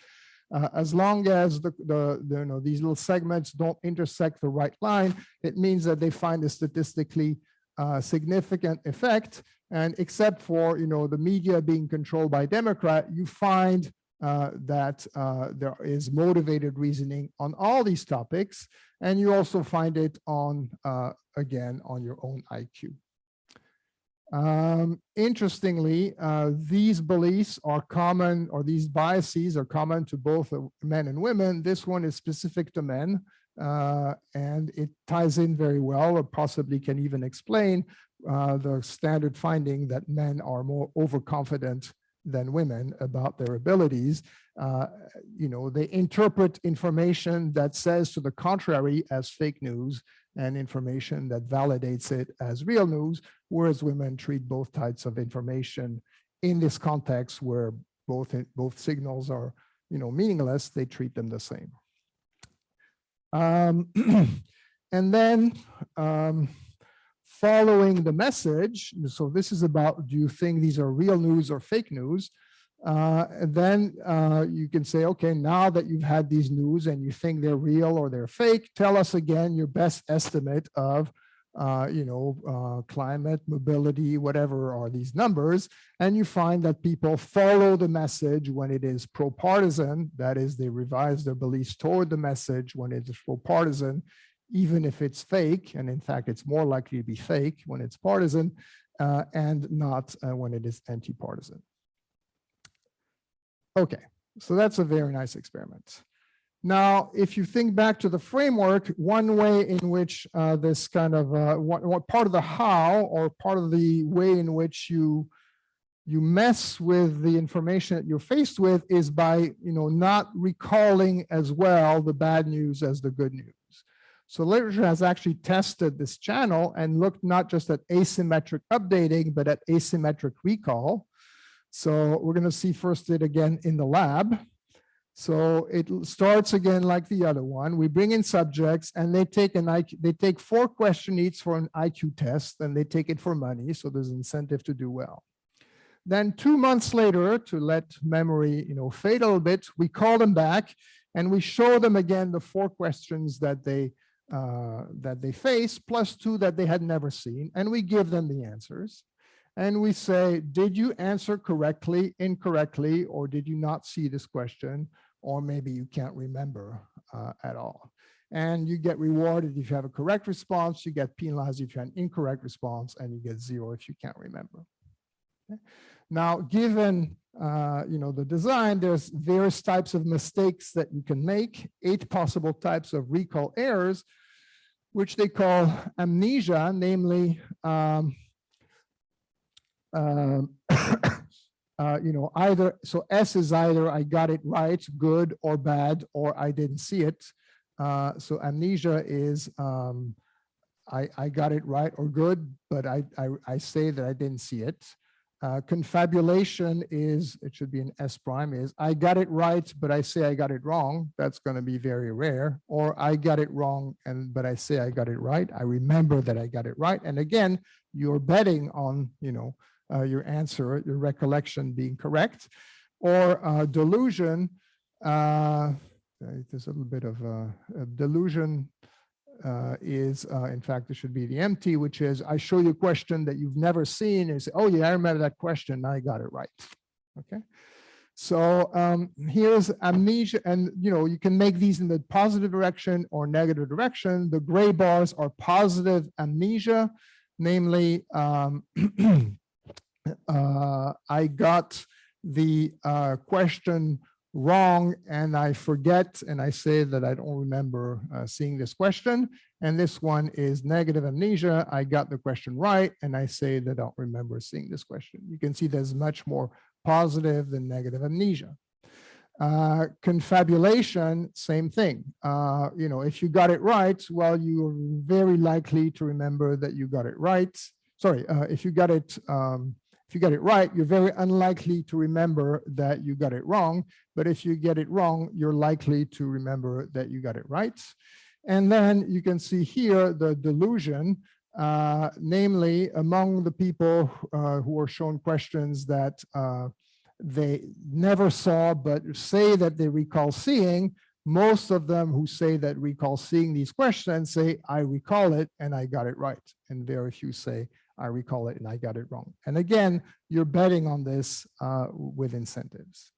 B: Uh, as long as the, the, the, you know, these little segments don't intersect the right line, it means that they find a statistically uh, significant effect. And except for, you know, the media being controlled by Democrat, you find uh, that uh, there is motivated reasoning on all these topics. And you also find it on, uh, again, on your own IQ. Um, interestingly, uh, these beliefs are common, or these biases are common to both men and women. This one is specific to men, uh, and it ties in very well, or possibly can even explain uh, the standard finding that men are more overconfident than women about their abilities. Uh, you know, they interpret information that says to the contrary as fake news and information that validates it as real news, whereas women treat both types of information in this context where both, both signals are, you know, meaningless, they treat them the same. Um, and then, um, following the message, so this is about, do you think these are real news or fake news? Uh, then uh, you can say, okay, now that you've had these news and you think they're real or they're fake, tell us again your best estimate of, uh, you know, uh, climate, mobility, whatever are these numbers. And you find that people follow the message when it is pro-partisan, that is they revise their beliefs toward the message when it is pro-partisan, even if it's fake, and in fact, it's more likely to be fake when it's partisan uh, and not uh, when it is anti-partisan. Okay, so that's a very nice experiment. Now, if you think back to the framework, one way in which uh, this kind of, uh, what, what part of the how or part of the way in which you you mess with the information that you're faced with is by, you know, not recalling as well the bad news as the good news. So literature has actually tested this channel and looked not just at asymmetric updating, but at asymmetric recall. So we're going to see first it again in the lab. So it starts again like the other one. We bring in subjects and they take an IQ, they take four question each for an IQ test and they take it for money. So there's incentive to do well. Then two months later, to let memory you know, fade a little bit, we call them back and we show them again the four questions that they uh, that they face, plus two that they had never seen, and we give them the answers. And we say, did you answer correctly, incorrectly, or did you not see this question? Or maybe you can't remember uh, at all. And you get rewarded if you have a correct response, you get penalized if you have an incorrect response, and you get zero if you can't remember. Okay. Now, given uh, you know the design, there's various types of mistakes that you can make, eight possible types of recall errors, which they call amnesia, namely, um, uh, uh, you know, either, so S is either I got it right, good or bad, or I didn't see it. Uh, so amnesia is um, I, I got it right or good, but I, I, I say that I didn't see it. Uh, confabulation is, it should be an S prime is, I got it right, but I say I got it wrong. That's going to be very rare. Or I got it wrong, and but I say I got it right. I remember that I got it right. And again, you're betting on, you know, uh, your answer, your recollection being correct. Or uh, delusion, uh, there's a little bit of a delusion uh, is, uh, in fact, it should be the empty, which is I show you a question that you've never seen and say, oh yeah, I remember that question. I got it right. Okay. So um, here's amnesia, and you know you can make these in the positive direction or negative direction. The gray bars are positive amnesia, namely, um, uh, I got the uh, question wrong and I forget and I say that I don't remember uh, seeing this question. And this one is negative amnesia. I got the question right and I say that I don't remember seeing this question. You can see there's much more positive than negative amnesia. Uh, confabulation, same thing. Uh, you know, if you got it right, well, you're very likely to remember that you got it right. Sorry, uh, if you got it um, If you get it right, you're very unlikely to remember that you got it wrong. But if you get it wrong, you're likely to remember that you got it right. And then you can see here the delusion, uh, namely among the people uh, who are shown questions that uh, they never saw, but say that they recall seeing, most of them who say that recall seeing these questions say, I recall it and I got it right. And very few say, I recall it and I got it wrong. And again, you're betting on this uh, with incentives.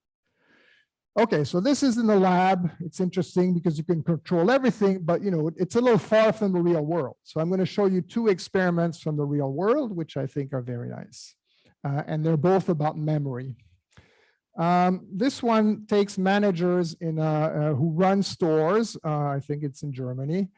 B: Okay, so this is in the lab. It's interesting because you can control everything, but you know, it's a little far from the real world. So I'm going to show you two experiments from the real world, which I think are very nice. Uh, and they're both about memory. Um, this one takes managers in uh, uh, who run stores. Uh, I think it's in Germany,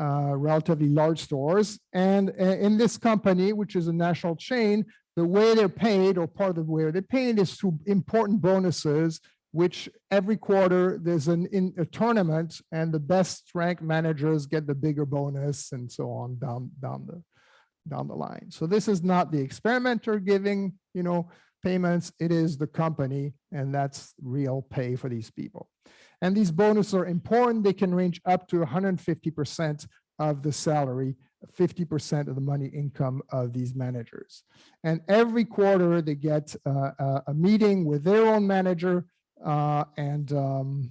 B: uh, relatively large stores. And in this company, which is a national chain, the way they're paid or part of the way they're paid is through important bonuses which every quarter there's an in a tournament and the best ranked managers get the bigger bonus and so on down down the down the line. So this is not the experimenter giving, you know, payments, it is the company and that's real pay for these people. And these bonuses are important. They can range up to 150% of the salary, 50% of the money income of these managers. And every quarter they get uh, a meeting with their own manager uh, and um,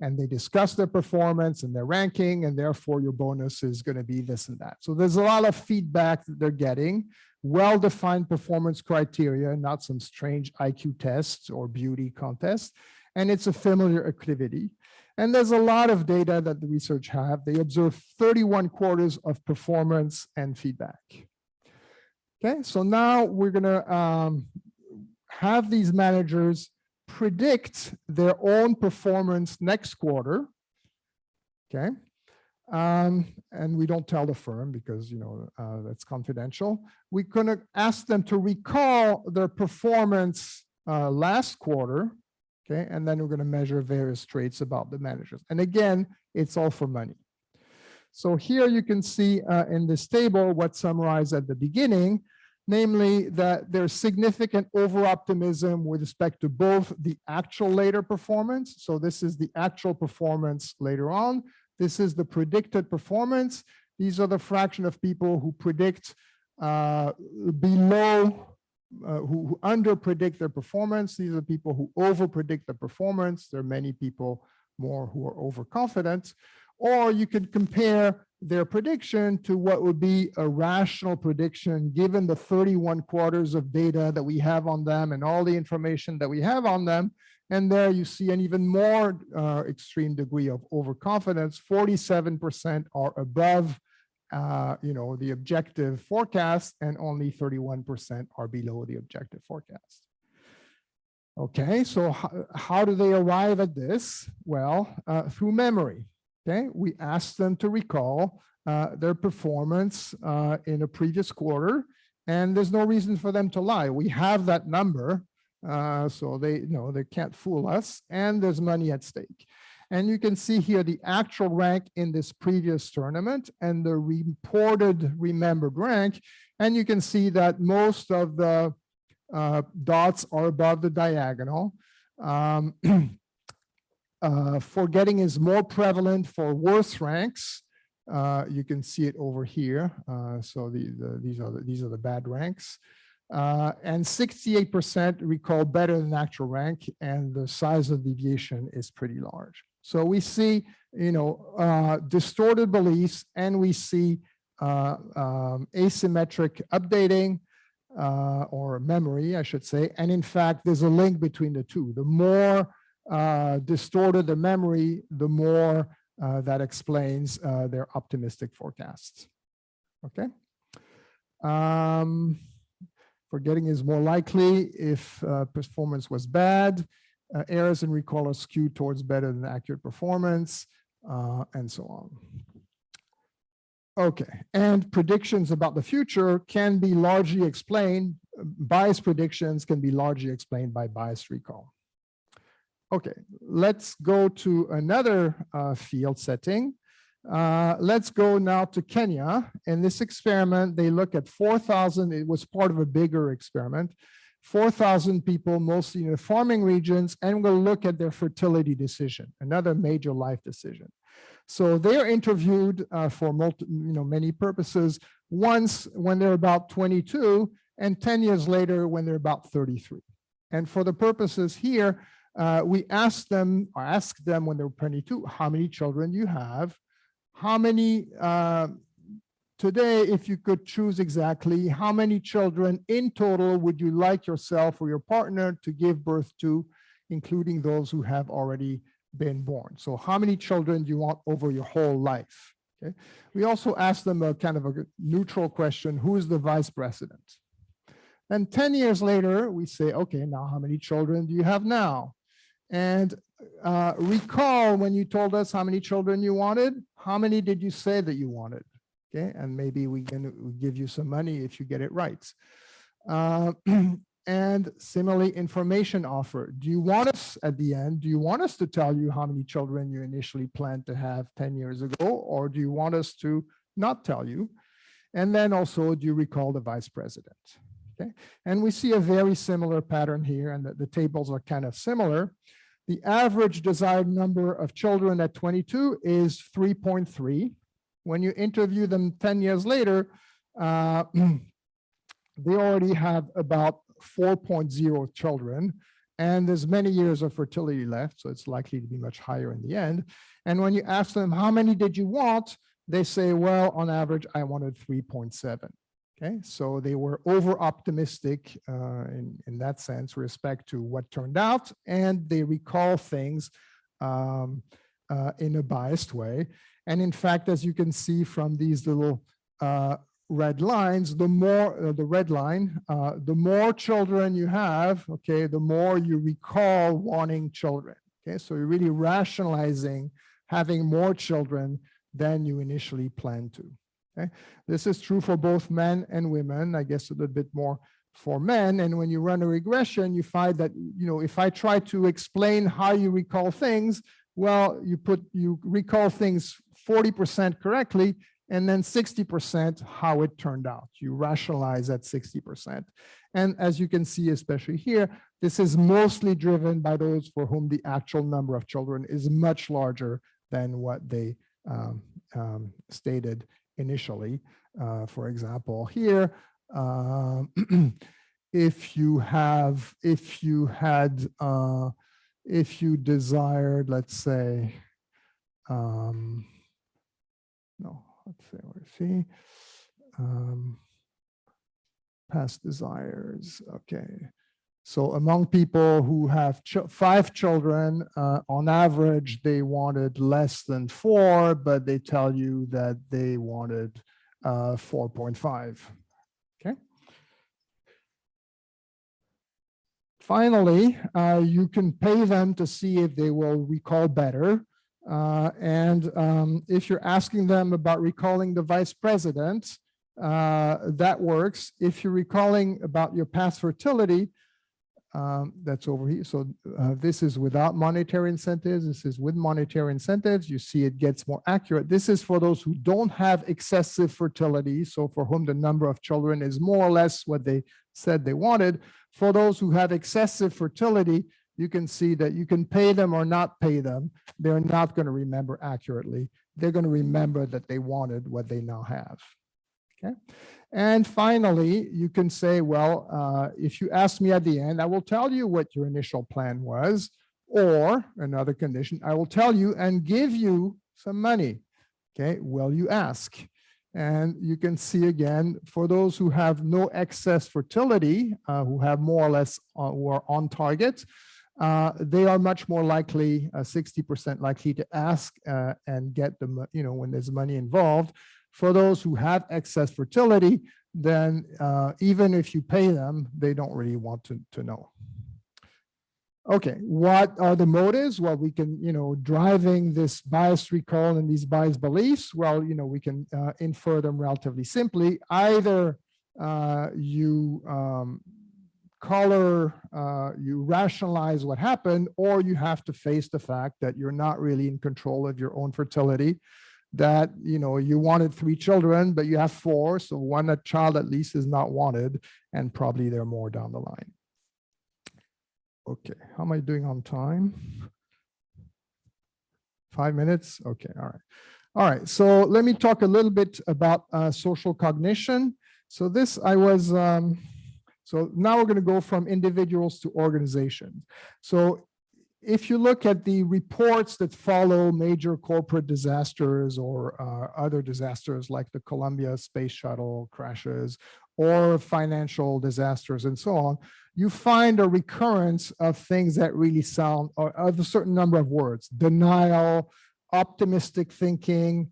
B: and they discuss their performance and their ranking, and therefore your bonus is going to be this and that. So there's a lot of feedback that they're getting, well-defined performance criteria, not some strange IQ tests or beauty contests, and it's a familiar activity. And there's a lot of data that the research have. They observe 31 quarters of performance and feedback. Okay, so now we're gonna um, have these managers predict their own performance next quarter. Okay. Um, and we don't tell the firm because, you know, uh, that's confidential. We're to ask them to recall their performance uh, last quarter. Okay. And then we're going to measure various traits about the managers. And again, it's all for money. So here you can see uh, in this table what's summarized at the beginning namely that there's significant over-optimism with respect to both the actual later performance. So this is the actual performance later on. This is the predicted performance. These are the fraction of people who predict uh, below, uh, who, who under predict their performance. These are people who over predict the performance. There are many people more who are overconfident. Or you could compare their prediction to what would be a rational prediction given the 31 quarters of data that we have on them and all the information that we have on them. And there you see an even more uh, extreme degree of overconfidence. 47% are above uh, you know, the objective forecast and only 31% are below the objective forecast. Okay, so how, how do they arrive at this? Well, uh, through memory. Okay, we asked them to recall uh, their performance uh, in a previous quarter, and there's no reason for them to lie. We have that number, uh, so they you know they can't fool us, and there's money at stake. And you can see here the actual rank in this previous tournament and the reported remembered rank. And you can see that most of the uh, dots are above the diagonal. Um, Uh, forgetting is more prevalent for worse ranks. Uh, you can see it over here. Uh, so the, the, these are the, these are the bad ranks. Uh, and 68% recall better than actual rank, and the size of deviation is pretty large. So we see, you know, uh, distorted beliefs, and we see uh, um, asymmetric updating, or memory, I should say. And in fact, there's a link between the two. The more uh, distorted the memory, the more uh, that explains uh, their optimistic forecasts. Okay. Um, forgetting is more likely if uh, performance was bad. Uh, errors in recall are skewed towards better than accurate performance, uh, and so on. Okay, and predictions about the future can be largely explained, bias predictions can be largely explained by biased recall. Okay, let's go to another uh, field setting. Uh, let's go now to Kenya. In this experiment, they look at 4,000, it was part of a bigger experiment, 4,000 people, mostly in the farming regions, and we'll look at their fertility decision, another major life decision. So they're interviewed uh, for multi, you know, many purposes, once when they're about 22, and 10 years later when they're about 33. And for the purposes here, uh, we ask them, or ask them when they're 22, how many children you have, how many, uh, today, if you could choose exactly, how many children in total would you like yourself or your partner to give birth to, including those who have already been born? So how many children do you want over your whole life? Okay. We also ask them a kind of a neutral question, who is the vice president? And 10 years later, we say, okay, now how many children do you have now? And uh, recall when you told us how many children you wanted, how many did you say that you wanted? Okay, and maybe we can give you some money if you get it right. Uh, and similarly, information offer. Do you want us at the end, do you want us to tell you how many children you initially planned to have 10 years ago, or do you want us to not tell you? And then also, do you recall the vice president? Okay, and we see a very similar pattern here, and the, the tables are kind of similar. The average desired number of children at 22 is 3.3. When you interview them 10 years later, uh, they already have about 4.0 children, and there's many years of fertility left, so it's likely to be much higher in the end. And when you ask them, how many did you want? They say, well, on average, I wanted 3.7. Okay, so they were over optimistic uh, in, in that sense, respect to what turned out, and they recall things um, uh, in a biased way. And in fact, as you can see from these little uh, red lines, the more uh, the red line, uh, the more children you have, okay, the more you recall wanting children. Okay, so you're really rationalizing having more children than you initially planned to. Okay, this is true for both men and women. I guess a little bit more for men. And when you run a regression, you find that you know if I try to explain how you recall things, well, you put you recall things 40% correctly, and then 60% how it turned out. You rationalize at 60%. And as you can see, especially here, this is mostly driven by those for whom the actual number of children is much larger than what they um, um, stated initially. Uh, for example, here, uh, if you have, if you had, uh, if you desired, let's say, um, no, let's say, let's see, um, past desires, okay. So among people who have ch five children, uh, on average, they wanted less than four, but they tell you that they wanted uh, 4.5. Okay. Finally, uh, you can pay them to see if they will recall better. Uh, and um, if you're asking them about recalling the vice president, uh, that works. If you're recalling about your past fertility, um, that's over here. So uh, this is without monetary incentives. This is with monetary incentives. You see it gets more accurate. This is for those who don't have excessive fertility. So for whom the number of children is more or less what they said they wanted. For those who have excessive fertility, you can see that you can pay them or not pay them. They're not going to remember accurately. They're going to remember that they wanted what they now have. Okay. And finally, you can say, well, uh, if you ask me at the end, I will tell you what your initial plan was, or another condition, I will tell you and give you some money. Okay, will you ask? And you can see again, for those who have no excess fertility, uh, who have more or less uh, who are on target, uh, they are much more likely, 60% uh, likely to ask uh, and get the, you know, when there's money involved. For those who have excess fertility, then uh, even if you pay them, they don't really want to, to know. Okay, what are the motives? Well, we can, you know, driving this biased recall and these biased beliefs, well, you know, we can uh, infer them relatively simply. Either you um, color, uh, you rationalize what happened, or you have to face the fact that you're not really in control of your own fertility that, you know, you wanted three children, but you have four. So one child at least is not wanted and probably there are more down the line. Okay, how am I doing on time? Five minutes? Okay, all right. All right, so let me talk a little bit about uh, social cognition. So this I was, um, so now we're going to go from individuals to organizations. So if you look at the reports that follow major corporate disasters or uh, other disasters like the Columbia space shuttle crashes or financial disasters and so on, you find a recurrence of things that really sound of a certain number of words, denial, optimistic thinking,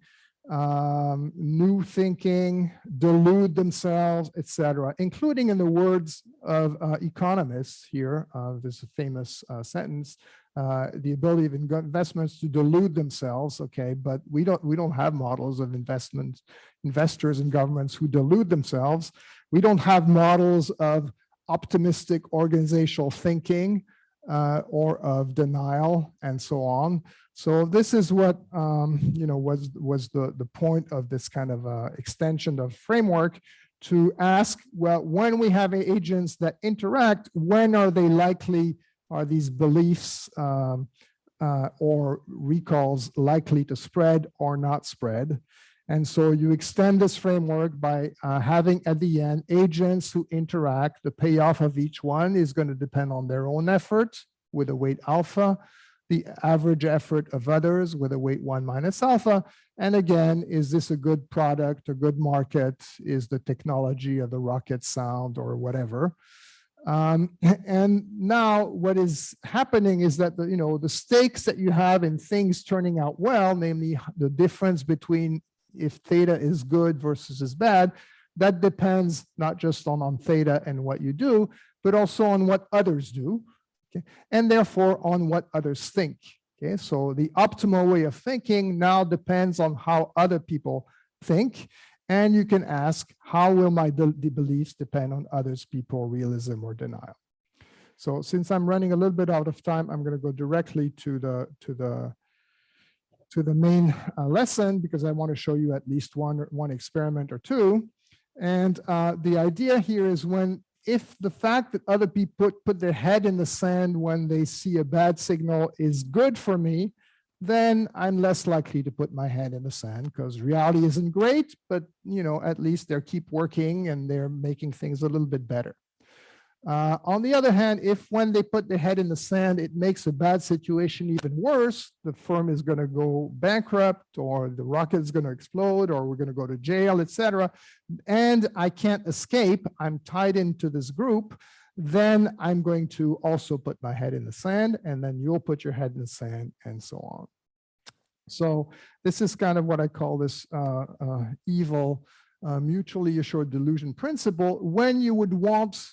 B: um, new thinking, delude themselves, etc., including in the words of uh, economists here, uh, this famous uh, sentence, uh, the ability of investments to delude themselves, okay, but we don't we don't have models of investment investors and governments who delude themselves. We don't have models of optimistic organizational thinking uh, or of denial and so on. So this is what um, you know was was the the point of this kind of uh, extension of framework to ask well when we have agents that interact when are they likely are these beliefs um, uh, or recalls likely to spread or not spread and so you extend this framework by uh, having at the end agents who interact. The payoff of each one is going to depend on their own effort with a weight alpha, the average effort of others with a weight one minus alpha. And again, is this a good product, a good market? Is the technology of the rocket sound or whatever? Um, and now what is happening is that the, you know the stakes that you have in things turning out well, namely the difference between if theta is good versus is bad, that depends not just on, on theta and what you do, but also on what others do, okay? and therefore on what others think. Okay, so the optimal way of thinking now depends on how other people think. And you can ask, how will my the beliefs depend on others people, realism or denial? So since I'm running a little bit out of time, I'm going to go directly to the to the to the main uh, lesson because I want to show you at least one, one experiment or two. And uh, the idea here is when, if the fact that other people put, put their head in the sand when they see a bad signal is good for me, then I'm less likely to put my head in the sand because reality isn't great, but you know, at least they keep working and they're making things a little bit better. Uh, on the other hand, if when they put their head in the sand, it makes a bad situation even worse, the firm is going to go bankrupt or the rocket is going to explode or we're going to go to jail, etc. And I can't escape, I'm tied into this group, then I'm going to also put my head in the sand and then you'll put your head in the sand and so on. So this is kind of what I call this uh, uh, evil uh, mutually assured delusion principle. When you would want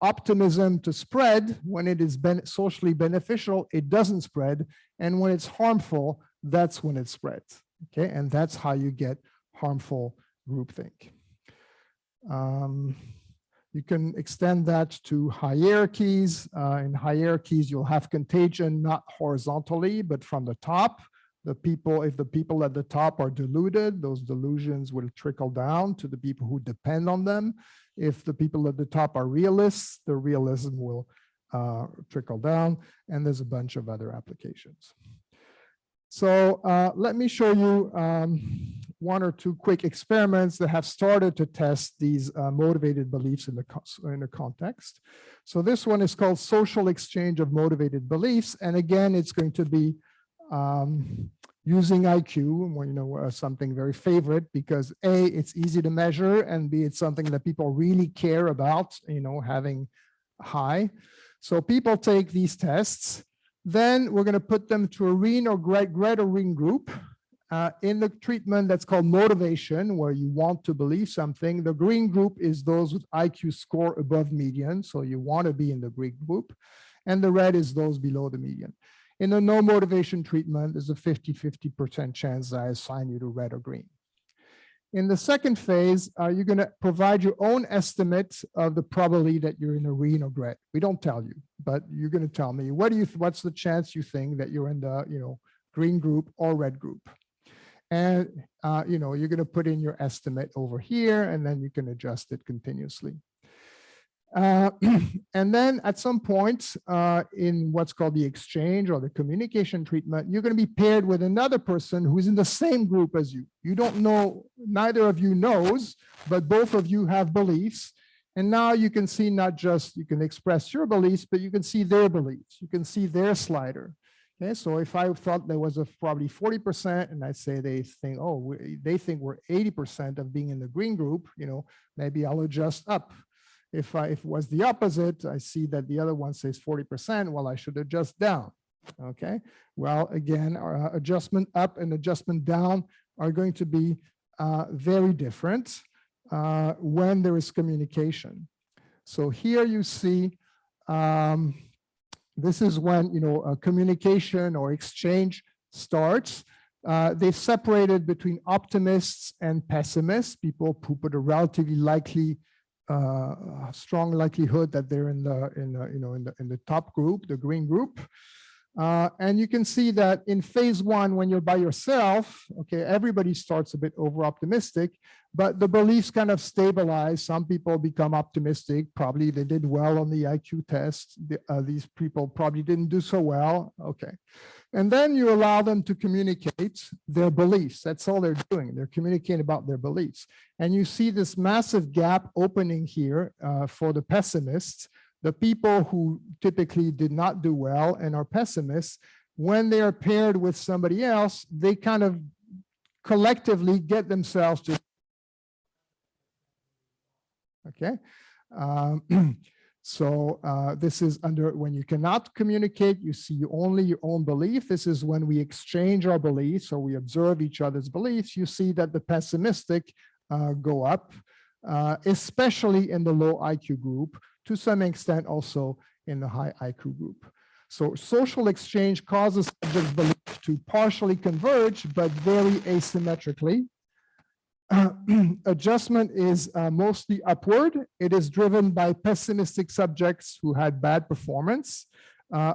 B: optimism to spread when it is socially beneficial, it doesn't spread. And when it's harmful, that's when it spreads. Okay, and that's how you get harmful groupthink. Um, you can extend that to hierarchies. Uh, in hierarchies, you'll have contagion not horizontally, but from the top. The people, if the people at the top are deluded, those delusions will trickle down to the people who depend on them. If the people at the top are realists, the realism will uh, trickle down, and there's a bunch of other applications. So uh, let me show you um, one or two quick experiments that have started to test these uh, motivated beliefs in the, in the context. So this one is called social exchange of motivated beliefs. And again, it's going to be um, using IQ, you know, uh, something very favorite because A, it's easy to measure and B, it's something that people really care about, you know, having high. So people take these tests, then we're going to put them to a REEN or Greta REEN group uh, in the treatment that's called motivation, where you want to believe something. The green group is those with IQ score above median, so you want to be in the green group. And the red is those below the median. In a no motivation treatment, there's a 50-50% chance that I assign you to red or green. In the second phase, uh, you're going to provide your own estimate of the probability that you're in a green or red. We don't tell you, but you're going to tell me what do you what's the chance you think that you're in the you know green group or red group. And, uh, you know, you're going to put in your estimate over here, and then you can adjust it continuously. Uh, and then at some point uh, in what's called the exchange or the communication treatment, you're going to be paired with another person who's in the same group as you. You don't know, neither of you knows, but both of you have beliefs. And now you can see not just you can express your beliefs, but you can see their beliefs. You can see their slider. Okay, so if I thought there was a probably 40% and I say they think, oh, they think we're 80% of being in the green group, you know, maybe I'll adjust up. If I, if it was the opposite, I see that the other one says 40%, well, I should adjust down. Okay, well, again, our uh, adjustment up and adjustment down are going to be uh, very different uh, when there is communication. So here you see, um, this is when, you know, communication or exchange starts. Uh, they've separated between optimists and pessimists, people who put a relatively likely Uh, strong likelihood that they're in the in the you know in the in the top group, the green group. Uh, and you can see that in phase one, when you're by yourself, okay, everybody starts a bit over optimistic, but the beliefs kind of stabilize. Some people become optimistic. Probably they did well on the IQ test. The, uh, these people probably didn't do so well. Okay. And then you allow them to communicate their beliefs. That's all they're doing. They're communicating about their beliefs. And you see this massive gap opening here uh, for the pessimists the people who typically did not do well and are pessimists, when they are paired with somebody else, they kind of collectively get themselves to okay um, so uh, this is under when you cannot communicate you see only your own belief. This is when we exchange our beliefs or we observe each other's beliefs you see that the pessimistic uh, go up uh, especially in the low IQ group to some extent also in the high IQ group. So social exchange causes subjects' belief to partially converge, but very asymmetrically. Uh, adjustment is uh, mostly upward. It is driven by pessimistic subjects who had bad performance. Uh,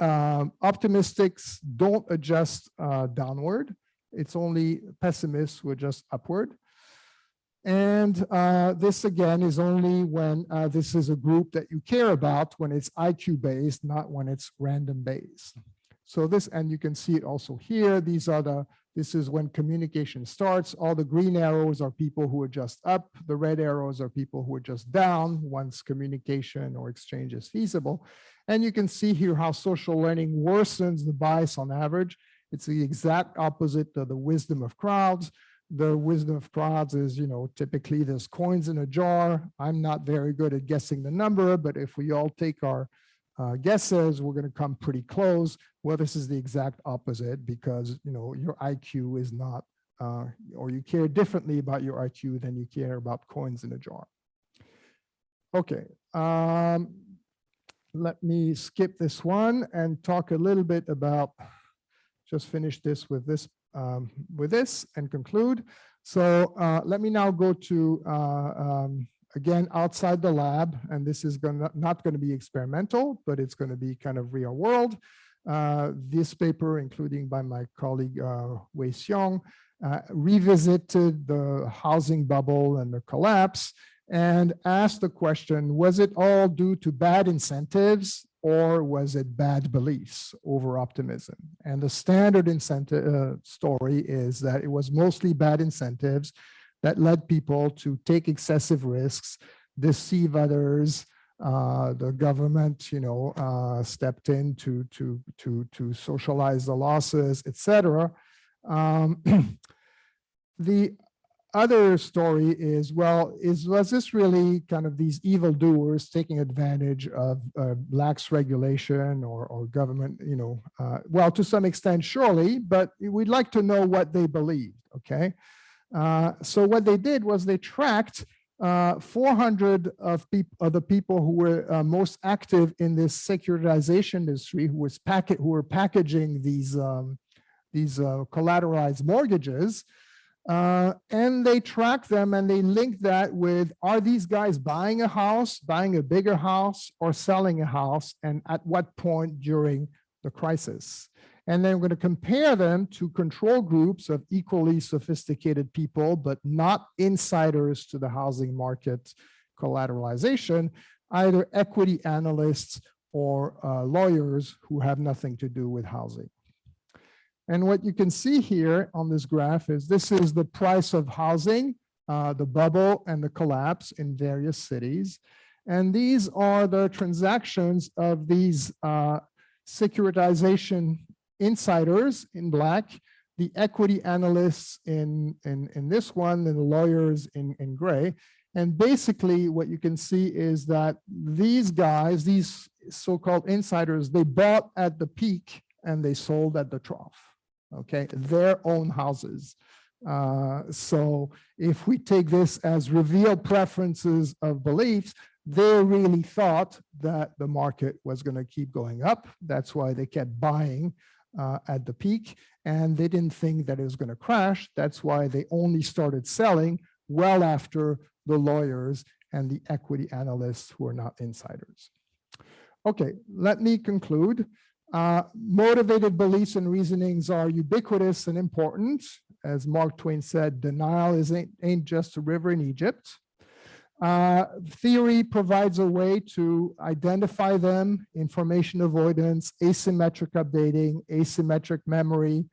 B: um, optimistics don't adjust uh, downward. It's only pessimists who adjust upward. And uh, this again is only when uh, this is a group that you care about when it's IQ based, not when it's random based. So this, and you can see it also here. These are the, this is when communication starts. All the green arrows are people who are just up. The red arrows are people who are just down once communication or exchange is feasible. And you can see here how social learning worsens the bias on average. It's the exact opposite of the wisdom of crowds the wisdom of crowds is, you know, typically there's coins in a jar. I'm not very good at guessing the number, but if we all take our uh, guesses, we're going to come pretty close. Well, this is the exact opposite because, you know, your IQ is not, uh, or you care differently about your IQ than you care about coins in a jar. Okay. Um, let me skip this one and talk a little bit about, just finish this with this um, with this and conclude. So uh, let me now go to, uh, um, again, outside the lab, and this is gonna, not going to be experimental, but it's going to be kind of real world. Uh, this paper, including by my colleague uh, Wei Xiong, uh, revisited the housing bubble and the collapse and asked the question, was it all due to bad incentives or was it bad beliefs over optimism? And the standard incentive uh, story is that it was mostly bad incentives that led people to take excessive risks, deceive others. Uh, the government, you know, uh, stepped in to to to to socialize the losses, etc. Um, the other story is, well, is was this really kind of these evildoers taking advantage of uh, lax regulation or, or government, you know, uh, well, to some extent, surely, but we'd like to know what they believed, okay? Uh, so what they did was they tracked uh, 400 of, of the people who were uh, most active in this securitization industry, who was packet, who were packaging these um, these uh, collateralized mortgages, uh, and they track them and they link that with, are these guys buying a house, buying a bigger house or selling a house and at what point during the crisis? And then we're going to compare them to control groups of equally sophisticated people, but not insiders to the housing market collateralization, either equity analysts or uh, lawyers who have nothing to do with housing. And what you can see here on this graph is this is the price of housing, uh, the bubble and the collapse in various cities. And these are the transactions of these uh, securitization insiders in black, the equity analysts in, in, in this one, and the lawyers in, in gray. And basically what you can see is that these guys, these so-called insiders, they bought at the peak and they sold at the trough, okay? Their own houses. Uh, so if we take this as revealed preferences of beliefs, they really thought that the market was going to keep going up. That's why they kept buying uh, at the peak and they didn't think that it was going to crash. That's why they only started selling well after the lawyers and the equity analysts who are not insiders. Okay, let me conclude. Uh, motivated beliefs and reasonings are ubiquitous and important. As Mark Twain said, denial is ain't, ain't just a river in Egypt. Uh, theory provides a way to identify them, information avoidance, asymmetric updating, asymmetric memory.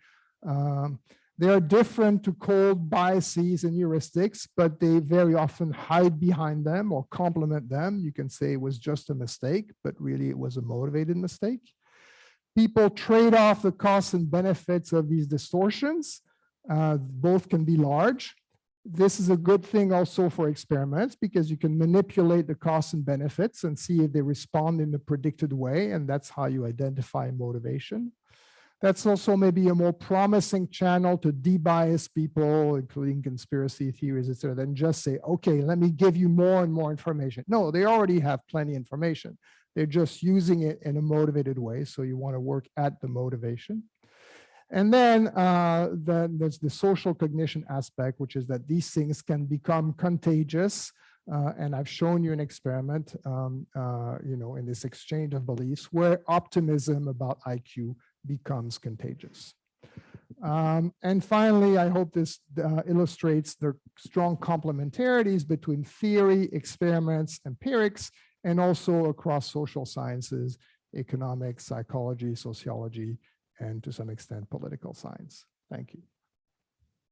B: Um, they are different to cold biases and heuristics, but they very often hide behind them or complement them. You can say it was just a mistake, but really it was a motivated mistake. People trade off the costs and benefits of these distortions. Uh, both can be large. This is a good thing also for experiments because you can manipulate the costs and benefits and see if they respond in the predicted way. And that's how you identify motivation. That's also maybe a more promising channel to debias people, including conspiracy theories, etc., than just say, okay, let me give you more and more information. No, they already have plenty information. They're just using it in a motivated way. So you want to work at the motivation. And then, uh, then there's the social cognition aspect, which is that these things can become contagious. Uh, and I've shown you an experiment, um, uh, you know, in this exchange of beliefs where optimism about IQ becomes contagious. Um, and finally, I hope this uh, illustrates the strong complementarities between theory, experiments, empirics, and also across social sciences, economics, psychology, sociology, and to some extent, political science. Thank you.